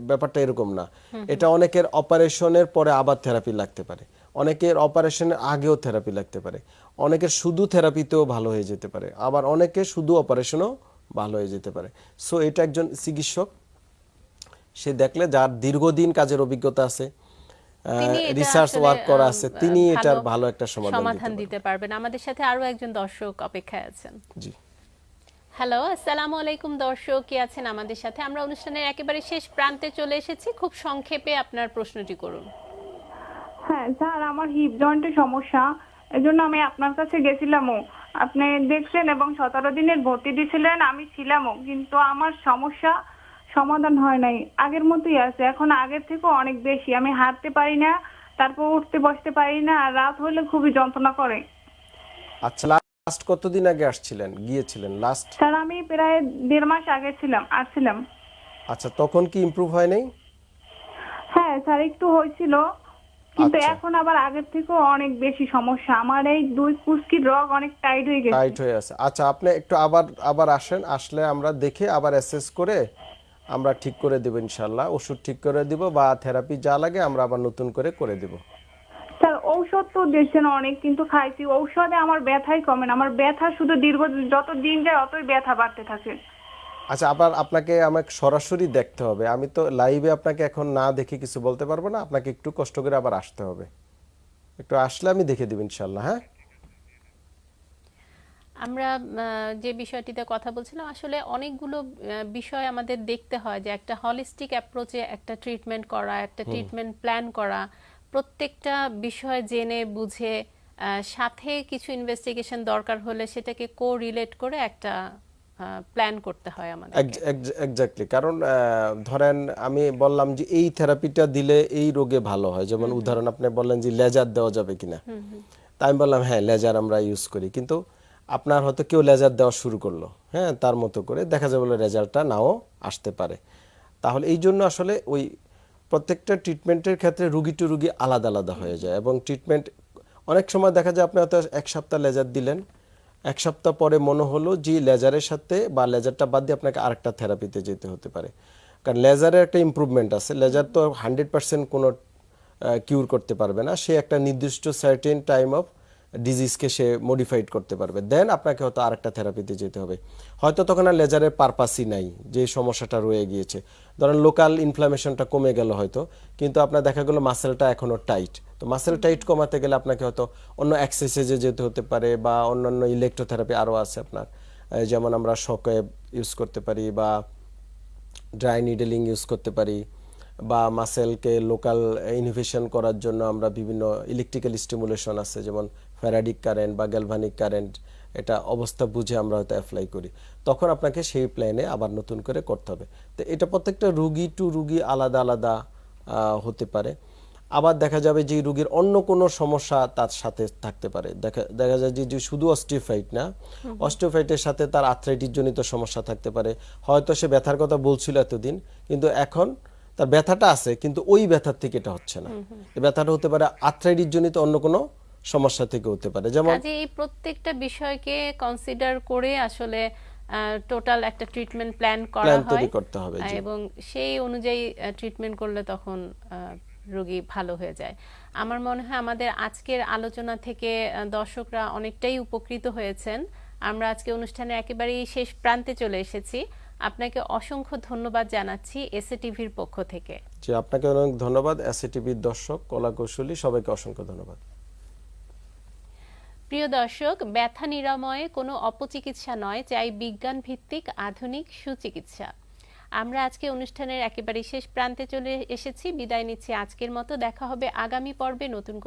ব্যাপারটা এরকম না। এটা অনেকের অপারেশনের পরে আবার থেরাপি লাগতে পারে। অনেকের অপারেশনের আগেও থেরাপি লাগতে পারে। অনেকের শুধু থেরাপিতেও ভালো হয়ে যেতে পারে। আবার অনেকে শুধু অপারেশনও ভালো হয়ে যেতে পারে। সো এটা একজন চিকিৎসক সে দেখলে যার দীর্ঘদিন কাজের অভিজ্ঞতা আছে রিসার্চ ওয়ার্ক করা আছে তিনি এটার ভালো একটা সমাধান দিতে পারবেন। আমাদের সাথে আরও একজন দর্শক অপেক্ষায় আছেন। জি। হ্যালো আসসালামু আলাইকুম দর্শক কি আছেন আমাদের সাথে? আমরা অনুষ্ঠানের একেবারে শেষ প্রান্তে চলে এসেছি। খুব সংক্ষেপে আপনার প্রশ্নটি করুন। হ্যাঁ স্যার আমার হিপ জয়েন্টের সমস্যা। এজন্য আমি আপনার কাছে গেছিলামও। আপনি দেখছেন এবং সতেরো দিনের ভর্তি দিয়েছিলেন আমি ছিলামও। কিন্তু আমার সমস্যা সমাধান হয় নাই। আগের মতোই আছে। এখন আগের থেকেও অনেক বেশি। আমি হাঁটতে পারি না তারপর উঠতে বসতে পারি না আর রাত হলে খুবই যন্ত্রণা করে। আচ্ছা লাস্ট কতদিন আগে আসছিলেন? গিয়েছিলেন লাস্ট স্যার আমি প্রায় দেড় মাস আগে ছিলাম আসছিলাম। আচ্ছা তখন কি ইমপ্রুভ হয় নাই? হ্যাঁ স্যার একটু হয়েছিল। কিন্তু আচ্ছা। এখন আবার আগের থেকেও অনেক বেশি সমস্যা। আমার এই দুই কুস্কির রগ অনেক টাইট হয়ে গেছে। টাইট হয়ে আছে। আচ্ছা আপনি একটু আবার আবার আসেন। আসলে আমরা দেখে আবার অ্যাসেস করে আমরা ঠিক করে দেব ইনশাল্লাহ ওষুধ ঠিক করে দিব বা থেরাপি যা লাগে আমরা আবার নতুন করে করে দেব। স্যার ঔষধ তো দিয়েছেন অনেক কিন্তু খাইছি। ঔষধে আমার ব্যথাই কমে না। আমার ব্যথা শুধু দীর্ঘ যত দিন যায় অতই ব্যথা বাড়তে থাকে। আচ্ছা আবার আপনাকে আমাকে সরাসরি দেখতে হবে। আমি তো লাইভে আপনাকে এখন না দেখে কিছু বলতে পারব না। আপনাকে একটু কষ্ট করে আবার আসতে হবে। একটু আসলে আমি দেখে দিব ইনশাল্লাহ হ্যাঁ? আমরা যে বিষয়টিতে কথা বলছিলাম আসলে অনেকগুলো বিষয় আমাদের দেখতে হয় যে একটা হলিস্টিক অ্যাপ্রোচে একটা ট্রিটমেন্ট করা একটা ট্রিটমেন্ট প্ল্যান করা প্রত্যেকটা বিষয় জেনে বুঝে সাথে কিছু ইনভেস্টিগেশন দরকার হলে সেটাকে কো রিলেট করে একটা প্ল্যান করতে হয় আমাদের এক্স্যাক্টলি কারণ ধরেন আমি বললাম যে এই থেরাপিটা দিলে এই রোগে ভালো হয়। যেমন উদাহরণ আপনি বললেন যে লেজার দেওয়া যাবে কিনা। তা আমি বললাম হ্যাঁ লেজার আমরা ইউজ করি। কিন্তু আপনার হয়তো কেউ লেজার দেওয়া শুরু করল। হ্যাঁ তার মতো করে দেখা যাবে রেজাল্টটা নাও আসতে পারে। তাহলে এই জন্য আসলে ওই প্রত্যেকটা ট্রিটমেন্টের ক্ষেত্রে রুগী টু রুগী আলাদা আলাদা হয়ে যায় এবং ট্রিটমেন্ট অনেক সময় দেখা যায় আপনি হয়তো এক সপ্তাহ লেজার দিলেন, এক সপ্তাহ পরে মনে হলো যে লেজারের সাথে বা লেজারটা বাদ দিয়ে আপনাকে আরেকটা থেরাপিতে যেতে হতে পারে। কারণ লেজারের একটা ইমপ্রুভমেন্ট আছে, লেজার তো হান্ড্রেড পার্সেন্ট কোনো কিউর করতে পারবে না। সে একটা নির্দিষ্ট সার্টেন টাইম অফ ডিজিজকে সে মডিফাইড করতে পারবে। দেন আপনাকে হয়তো আরেকটা থেরাপিতে যেতে হবে। হয়তো তখন আর লেজারের পারপাসই নাই, যে সমস্যাটা রয়ে গিয়েছে। ধরেন লোকাল ইনফ্লামেশনটা কমে গেল হয়তো, কিন্তু আপনার দেখা গেলো মাসেলটা এখনও টাইট তো মাসেল টাইট কমাতে গেলে আপনাকে হয়তো অন্য এক্সারসাইজে যেতে হতে পারে বা অন্যান্য ইলেকট্রোথেরাপি আরও আছে আপনার। যেমন আমরা শকওয়েভ ইউজ করতে পারি বা ড্রাই নিডেলিং ইউজ করতে পারি বা মাসেলকে লোকাল ইনোভেশন করার জন্য আমরা বিভিন্ন ইলেকট্রিক্যাল স্টিমুলেশন আছে, যেমন ফ্যারাডিক কারেন্ট বা গ্যালভানিক কারেন্ট এটা অবস্থা বুঝে আমরা হয়তো অ্যাপ্লাই করি। তখন আপনাকে সেই প্ল্যানে আবার নতুন করে করতে হবে। তো এটা প্রত্যেকটা রুগী টু রুগী আলাদা আলাদা হতে পারে। আবার দেখা যাবে যে রুগীর অন্য কোনো সমস্যা তার সাথে থাকতে পারে। দেখা দেখা যায় যে যে শুধু অস্টিওফাইট না। অস্টিওফাইটের সাথে তার আর্থ্রাইটিস জনিত সমস্যা থাকতে পারে। হয়তো সে ব্যথার কথা বলছিল এতদিন কিন্তু এখন তার ব্যথাটা আছে কিন্তু ওই ব্যথার থেকে এটা হচ্ছে না। ব্যথাটা হতে পারে আর্থ্রাইটিস জনিত অন্য কোনো সমস্যা থেকে হতে পারে। যেমন এই প্রত্যেকটা বিষয়কে কনসিডার করে আসলে টোটাল একটা ট্রিটমেন্ট প্ল্যান করা হয় তৈরি করতে হবে, জি। এবং সেই অনুযায়ী ট্রিটমেন্ট করলে তখন রোগী ভালো হয়ে যায়। আমার মনে হয় আমাদের আজকের আলোচনা থেকে দর্শকরা অনেকটাই উপকৃত হয়েছেন। আমরা আজকে অনুষ্ঠানে একেবারেই শেষ প্রান্তে চলে এসেছি। আপনাকে অসংখ্য ধন্যবাদ জানাচ্ছি এসএ টিভির পক্ষ থেকে। যে আপনাকে অনেক ধন্যবাদ এসএটিভির দর্শক কলা কৌশলী সবাইকে অসংখ্য ধন্যবাদ। প্রিয় দর্শক, ব্যথা নিরাময়ে কোনো অপচিকিৎসা নয়, চাই বিজ্ঞান ভিত্তিক আধুনিক সুচিকিৎসা। আমরা আজকে অনুষ্ঠানের একেবারে শেষ প্রান্তে চলে এসেছি। বিদায় নিচ্ছি আজকের মতো। দেখা হবে আগামী পর্বে নতুন